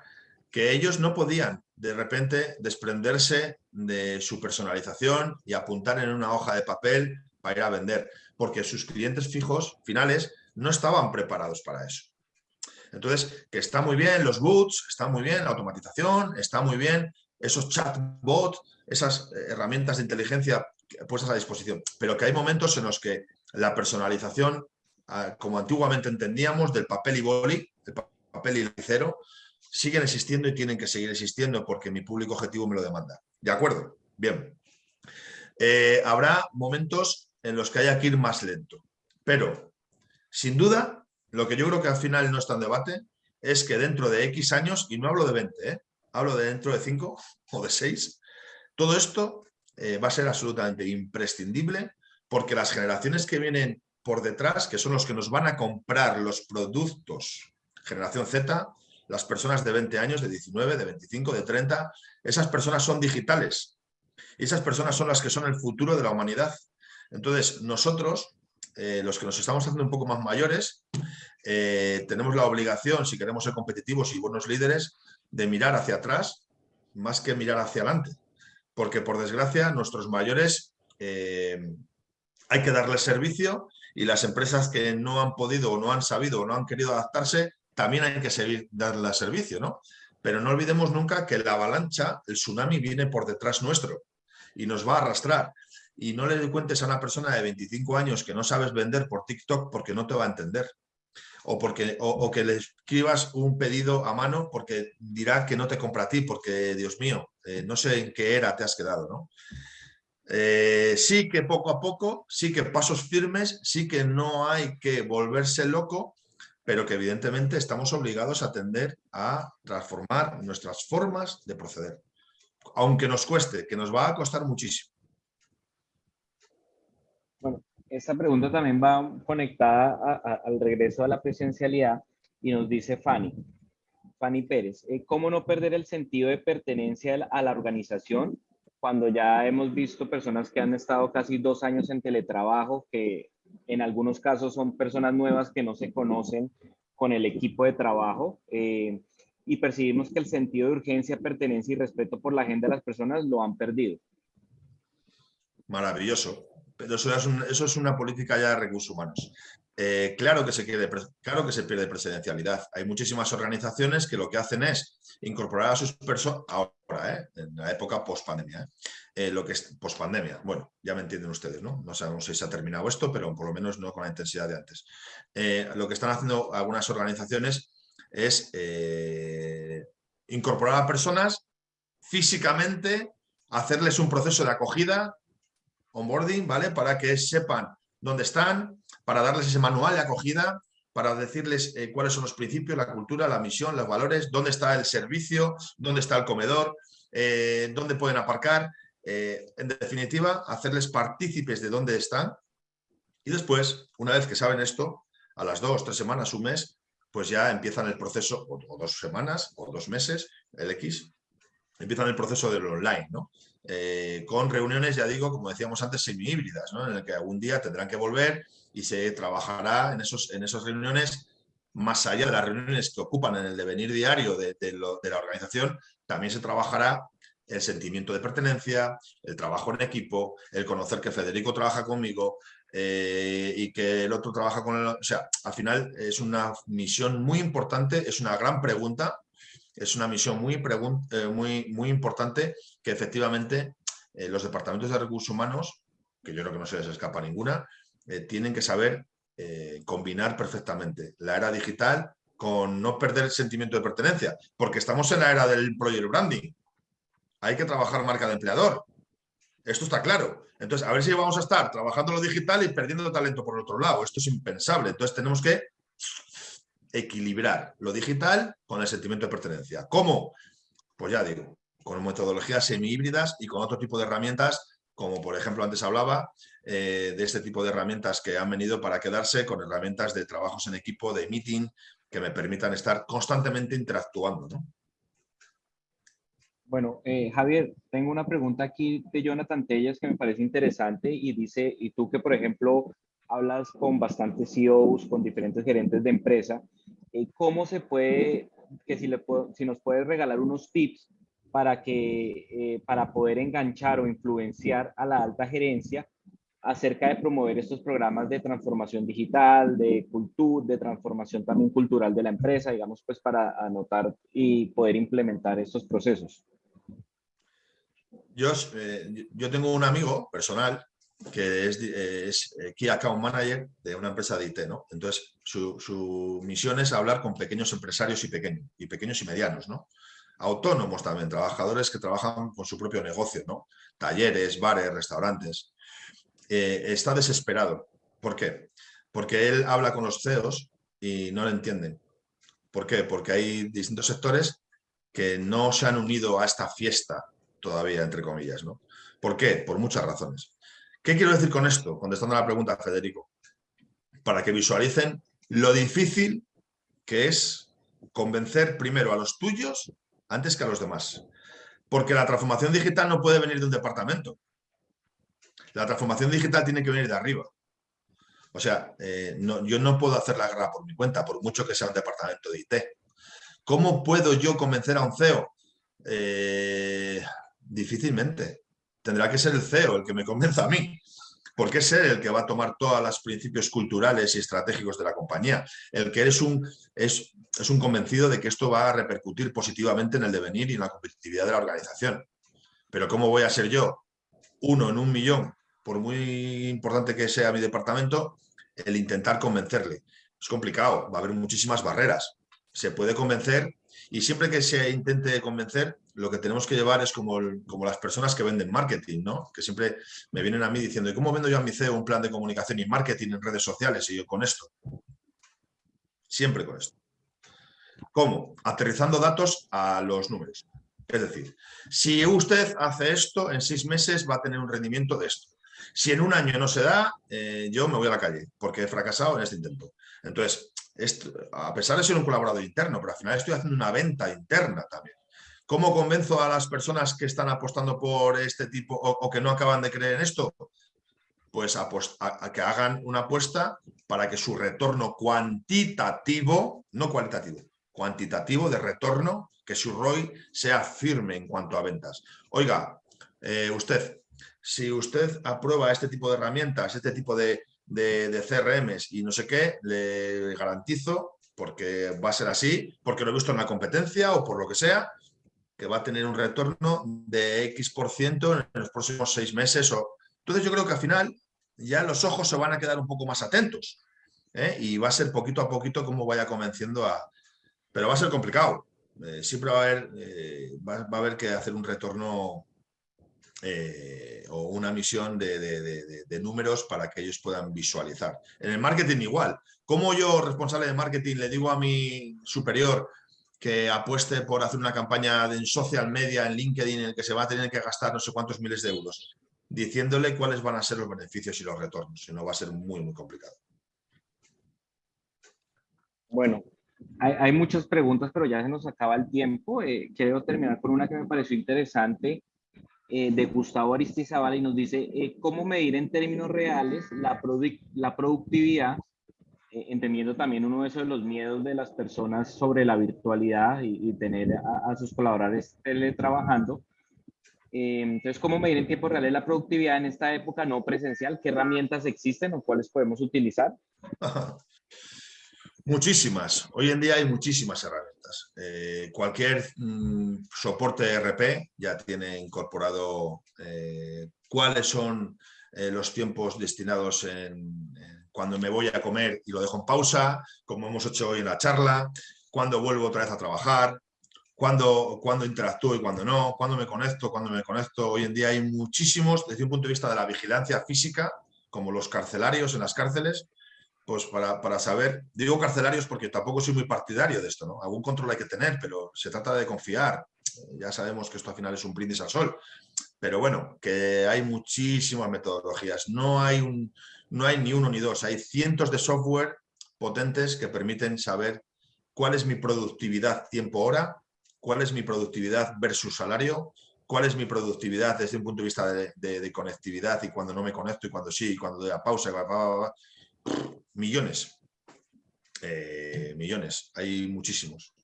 que ellos no podían de repente desprenderse de su personalización y apuntar en una hoja de papel para ir a vender, porque sus clientes fijos finales no estaban preparados para eso. Entonces, que está muy bien los boots, está muy bien la automatización, está muy bien esos chatbots, esas herramientas de inteligencia puestas a disposición, pero que hay momentos en los que la personalización como antiguamente entendíamos, del papel y boli, el papel y cero, siguen existiendo y tienen que seguir existiendo porque mi público objetivo me lo demanda. ¿De acuerdo? Bien. Eh, habrá momentos en los que haya que ir más lento, pero sin duda, lo que yo creo que al final no está en debate es que dentro de X años, y no hablo de 20, ¿eh? hablo de dentro de 5 o de 6, todo esto eh, va a ser absolutamente imprescindible porque las generaciones que vienen por detrás, que son los que nos van a comprar los productos generación Z, las personas de 20 años, de 19, de 25, de 30, esas personas son digitales. Y esas personas son las que son el futuro de la humanidad. Entonces, nosotros, eh, los que nos estamos haciendo un poco más mayores, eh, tenemos la obligación, si queremos ser competitivos y buenos líderes, de mirar hacia atrás más que mirar hacia adelante. Porque, por desgracia, nuestros mayores eh, hay que darles servicio y las empresas que no han podido o no han sabido o no han querido adaptarse, también hay que seguir darle servicio, ¿no? Pero no olvidemos nunca que la avalancha, el tsunami viene por detrás nuestro y nos va a arrastrar. Y no le cuentes a una persona de 25 años que no sabes vender por TikTok porque no te va a entender. O, porque, o, que le escribas un pedido a mano porque dirá que no te compra a ti porque, Dios mío, eh, no sé en qué era te has quedado, ¿no? Eh, sí que poco a poco, sí que pasos firmes, sí que no hay que volverse loco, pero que evidentemente estamos obligados a tender a transformar nuestras formas de proceder. Aunque nos cueste, que nos va a costar muchísimo. Bueno, esta pregunta también va conectada al regreso a la presencialidad y nos dice Fanny. Fanny Pérez, eh, ¿cómo no perder el sentido de pertenencia a la organización cuando ya hemos visto personas que han estado casi dos años en teletrabajo, que en algunos casos son personas nuevas que no se conocen con el equipo de trabajo, eh, y percibimos que el sentido de urgencia, pertenencia y respeto por la agenda de las personas lo han perdido. Maravilloso. Pero eso es, eso es una política ya de recursos humanos. Eh, claro, que se pierde presidencialidad. Hay muchísimas organizaciones que lo que hacen es incorporar a sus personas, ahora, ¿eh? en la época post-pandemia, ¿eh? lo que es post-pandemia, bueno, ya me entienden ustedes, ¿no? No sabemos si se ha terminado esto, pero por lo menos no con la intensidad de antes. lo que están haciendo algunas organizaciones es incorporar a personas físicamente, hacerles un proceso de acogida, onboarding, ¿vale? Para que sepan dónde están, para darles ese manual de acogida, para decirles eh, cuáles son los principios, la cultura, la misión, los valores, dónde está el servicio, dónde está el comedor, eh, dónde pueden aparcar. en definitiva, hacerles partícipes de dónde están. Y después, una vez que saben esto, a las dos, tres semanas, un mes, pues ya empiezan el proceso, o, dos semanas, o dos meses, el X, empiezan el proceso del online, ¿no? Eh, con reuniones, ya digo, como decíamos antes, semi-híbridas, ¿no? en el que algún día tendrán que volver y se trabajará en, esos, en esas reuniones, más allá de las reuniones que ocupan en el devenir diario de, la organización, también se trabajará el sentimiento de pertenencia, el trabajo en equipo, el conocer que Federico trabaja conmigo eh, y que el otro trabaja con él. O sea, al final es una misión muy importante, es una gran pregunta es una misión muy, eh, muy, muy importante que efectivamente eh, los departamentos de recursos humanos, que yo creo que no se les escapa ninguna, eh, tienen que saber combinar perfectamente la era digital con no perder el sentimiento de pertenencia, porque estamos en la era del project branding. Hay que trabajar marca de empleador. Esto está claro. Entonces, a ver si vamos a estar trabajando lo digital y perdiendo talento por otro lado. Esto es impensable. Entonces, tenemos que equilibrar lo digital con el sentimiento de pertenencia. ¿Cómo? Pues ya digo, con metodologías semi-híbridas y con otro tipo de herramientas, como por ejemplo antes hablaba, eh, de este tipo de herramientas que han venido para quedarse con herramientas de trabajos en equipo, de meeting, que me permitan estar constantemente interactuando. Bueno, eh, Javier, tengo una pregunta aquí de Jonathan Tellas que me parece interesante y dice, y tú que por ejemplo hablas con bastantes CEOs, con diferentes gerentes de empresa, eh, ¿cómo se puede, que si, le si nos puedes regalar unos tips para, que, eh, para poder enganchar o influenciar a la alta gerencia acerca de promover estos programas de transformación digital, de cultura, de transformación también cultural de la empresa, digamos, pues para anotar y poder implementar estos procesos? Yo, eh, yo tengo un amigo personal que es, es, eh, Key Account Manager de una empresa de IT, ¿no? Entonces, su, misión es hablar con pequeños empresarios y pequeños, y pequeños y medianos, ¿no? Autónomos también, trabajadores que trabajan con su propio negocio, ¿no? Talleres, bares, restaurantes. Está desesperado. ¿Por qué? Porque él habla con los CEOs y no le entienden. ¿Por qué? Porque hay distintos sectores que no se han unido a esta fiesta todavía, entre comillas, ¿no? ¿Por qué? Por muchas razones. ¿Qué quiero decir con esto? Contestando a la pregunta, Federico. Para que visualicen lo difícil que es convencer primero a los tuyos antes que a los demás. Porque la transformación digital no puede venir de un departamento. La transformación digital tiene que venir de arriba. O sea, eh, yo no puedo hacer la guerra por mi cuenta, por mucho que sea un departamento de IT. ¿Cómo puedo yo convencer a un CEO? Eh, difícilmente tendrá que ser el CEO el que me convenza a mí, porque es él el que va a tomar todos los principios culturales y estratégicos de la compañía, el que eres un, es, es un convencido de que esto va a repercutir positivamente en el devenir y en la competitividad de la organización. Pero ¿cómo voy a ser yo uno en un millón, por muy importante que sea mi departamento, el intentar convencerle? Es complicado, va a haber muchísimas barreras. Se puede convencer y siempre que se intente convencer, lo que tenemos que llevar es como, como las personas que venden marketing, ¿no? Que siempre me vienen a mí diciendo, ¿y cómo vendo yo a mi CEO un plan de comunicación y marketing en redes sociales? Y yo con esto. Siempre con esto. ¿Cómo? Aterrizando datos a los números. Es decir, si usted hace esto, en seis meses va a tener un rendimiento de esto. Si en un año no se da, eh, yo me voy a la calle porque he fracasado en este intento. Entonces, a pesar de ser un colaborador interno, pero al final estoy haciendo una venta interna también. ¿Cómo convenzo a las personas que están apostando por este tipo o, que no acaban de creer en esto? Pues a, que hagan una apuesta para que su retorno cuantitativo, no cualitativo, cuantitativo de retorno, que su ROI sea firme en cuanto a ventas. Oiga, eh, usted, si usted aprueba este tipo de herramientas, este tipo de, de, de CRMs y no sé qué, le garantizo, porque va a ser así, porque lo he visto en la competencia o por lo que sea, que va a tener un retorno de X por ciento en los próximos seis meses. O... Entonces yo creo que al final ya los ojos se van a quedar un poco más atentos ¿eh? y va a ser poquito a poquito como vaya convenciendo a... Pero va a ser complicado. Eh, siempre va a, haber, eh, va, a haber que hacer un retorno eh, o una misión de, números para que ellos puedan visualizar. En el marketing igual. ¿Cómo yo, responsable de marketing, le digo a mi superior que apueste por hacer una campaña en social media, en LinkedIn, en el que se va a tener que gastar no sé cuántos miles de euros? Diciéndole cuáles van a ser los beneficios y los retornos. Si no, va a ser muy, muy complicado. Bueno, hay, muchas preguntas, pero ya se nos acaba el tiempo. Eh, quiero terminar con una que me pareció interesante eh, de Gustavo Aristizabal y nos dice eh, cómo medir en términos reales la, la productividad, eh, entendiendo también uno de esos los miedos de las personas sobre la virtualidad y, tener a, sus colaboradores teletrabajando. entonces, ¿cómo medir en tiempo real la productividad en esta época no presencial? ¿Qué herramientas existen o cuáles podemos utilizar? Muchísimas. Hoy en día hay muchísimas herramientas. Eh, cualquier mm, soporte RP ya tiene incorporado eh, cuáles son eh, los tiempos destinados en, cuando me voy a comer y lo dejo en pausa, como hemos hecho hoy en la charla, cuando vuelvo otra vez a trabajar, cuando, cuando interactúo y cuando no, cuando me conecto, cuando me conecto. Hoy en día hay muchísimos, desde un punto de vista de la vigilancia física, como los carcelarios en las cárceles, pues para, saber, digo carcelarios porque tampoco soy muy partidario de esto, ¿no? Algún control hay que tener, pero se trata de confiar. Ya sabemos que esto al final es un brindis al sol, pero bueno, que hay muchísimas metodologías. No hay, un, no hay ni uno ni dos, hay cientos de software potentes que permiten saber cuál es mi productividad tiempo-hora, cuál es mi productividad versus salario, cuál es mi productividad desde un punto de vista de, conectividad y cuando no me conecto y cuando sí, y cuando doy a pausa, millones. Eh, millones, hay muchísimos.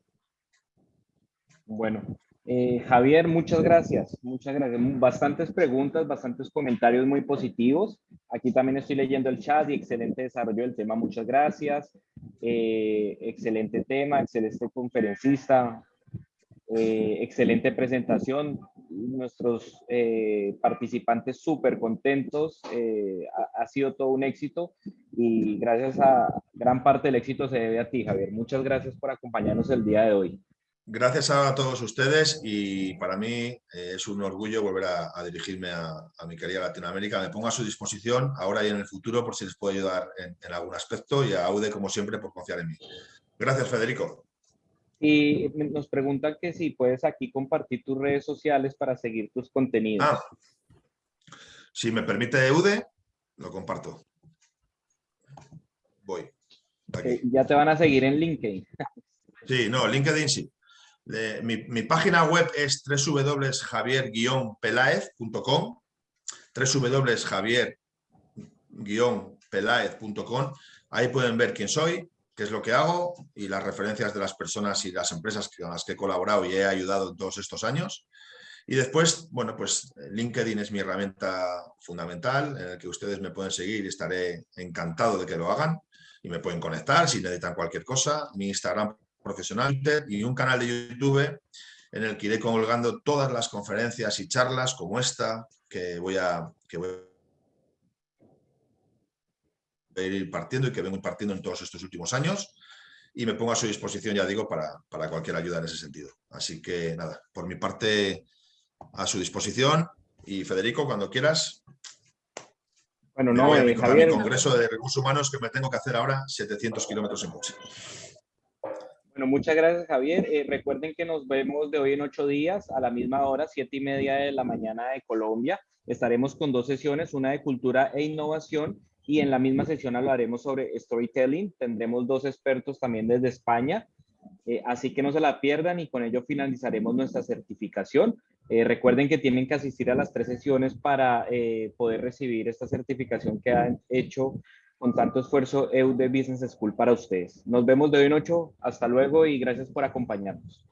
Bueno, eh, Javier, muchas gracias, muchas gracias. Bastantes preguntas, bastantes comentarios muy positivos. Aquí también estoy leyendo el chat y excelente desarrollo del tema, muchas gracias. Eh, excelente tema, excelente conferencista, excelente presentación nuestros eh, participantes súper contentos, eh, ha, sido todo un éxito y gracias a gran parte del éxito se debe a ti, Javier. Muchas gracias por acompañarnos el día de hoy. Gracias a todos ustedes y para mí eh, es un orgullo volver a, dirigirme a, mi querida Latinoamérica. Me pongo a su disposición ahora y en el futuro por si les puedo ayudar en, en algún aspecto y a AUDE como siempre por confiar en mí. Gracias Federico. Y nos preguntan que si puedes aquí compartir tus redes sociales para seguir tus contenidos. Ah, si me permite EUDE, lo comparto. Voy. Ya te van a seguir en LinkedIn. Sí, no, LinkedIn sí. mi, página web es www.javier-pelaez.com www.javier-pelaez.com Ahí pueden ver quién soy, qué es lo que hago y las referencias de las personas y las empresas con las que he colaborado y he ayudado todos estos años. Y después, bueno, pues LinkedIn es mi herramienta fundamental en el que ustedes me pueden seguir y estaré encantado de que lo hagan y me pueden conectar si necesitan cualquier cosa. Mi Instagram profesional y un canal de YouTube en el que iré colgando todas las conferencias y charlas como esta que voy a, que voy ir partiendo y que vengo partiendo en todos estos últimos años y me pongo a su disposición, ya digo, para, para cualquier ayuda en ese sentido. Así que nada, por mi parte a su disposición y Federico, cuando quieras. Bueno, no, voy a mi, Javier, congreso de recursos humanos que me tengo que hacer ahora 700 kilómetros en coche. Bueno, muchas gracias, Javier. Eh, recuerden que nos vemos de hoy en ocho días a la misma hora, siete y media de la mañana de Colombia. Estaremos con dos sesiones, una de cultura e innovación y en la misma sesión hablaremos sobre storytelling. Tendremos dos expertos también desde España, eh, así que no se la pierdan y con ello finalizaremos nuestra certificación. Eh, recuerden que tienen que asistir a las tres sesiones para eh, poder recibir esta certificación que han hecho con tanto esfuerzo EUD Business School para ustedes. Nos vemos de hoy en ocho. Hasta luego y gracias por acompañarnos.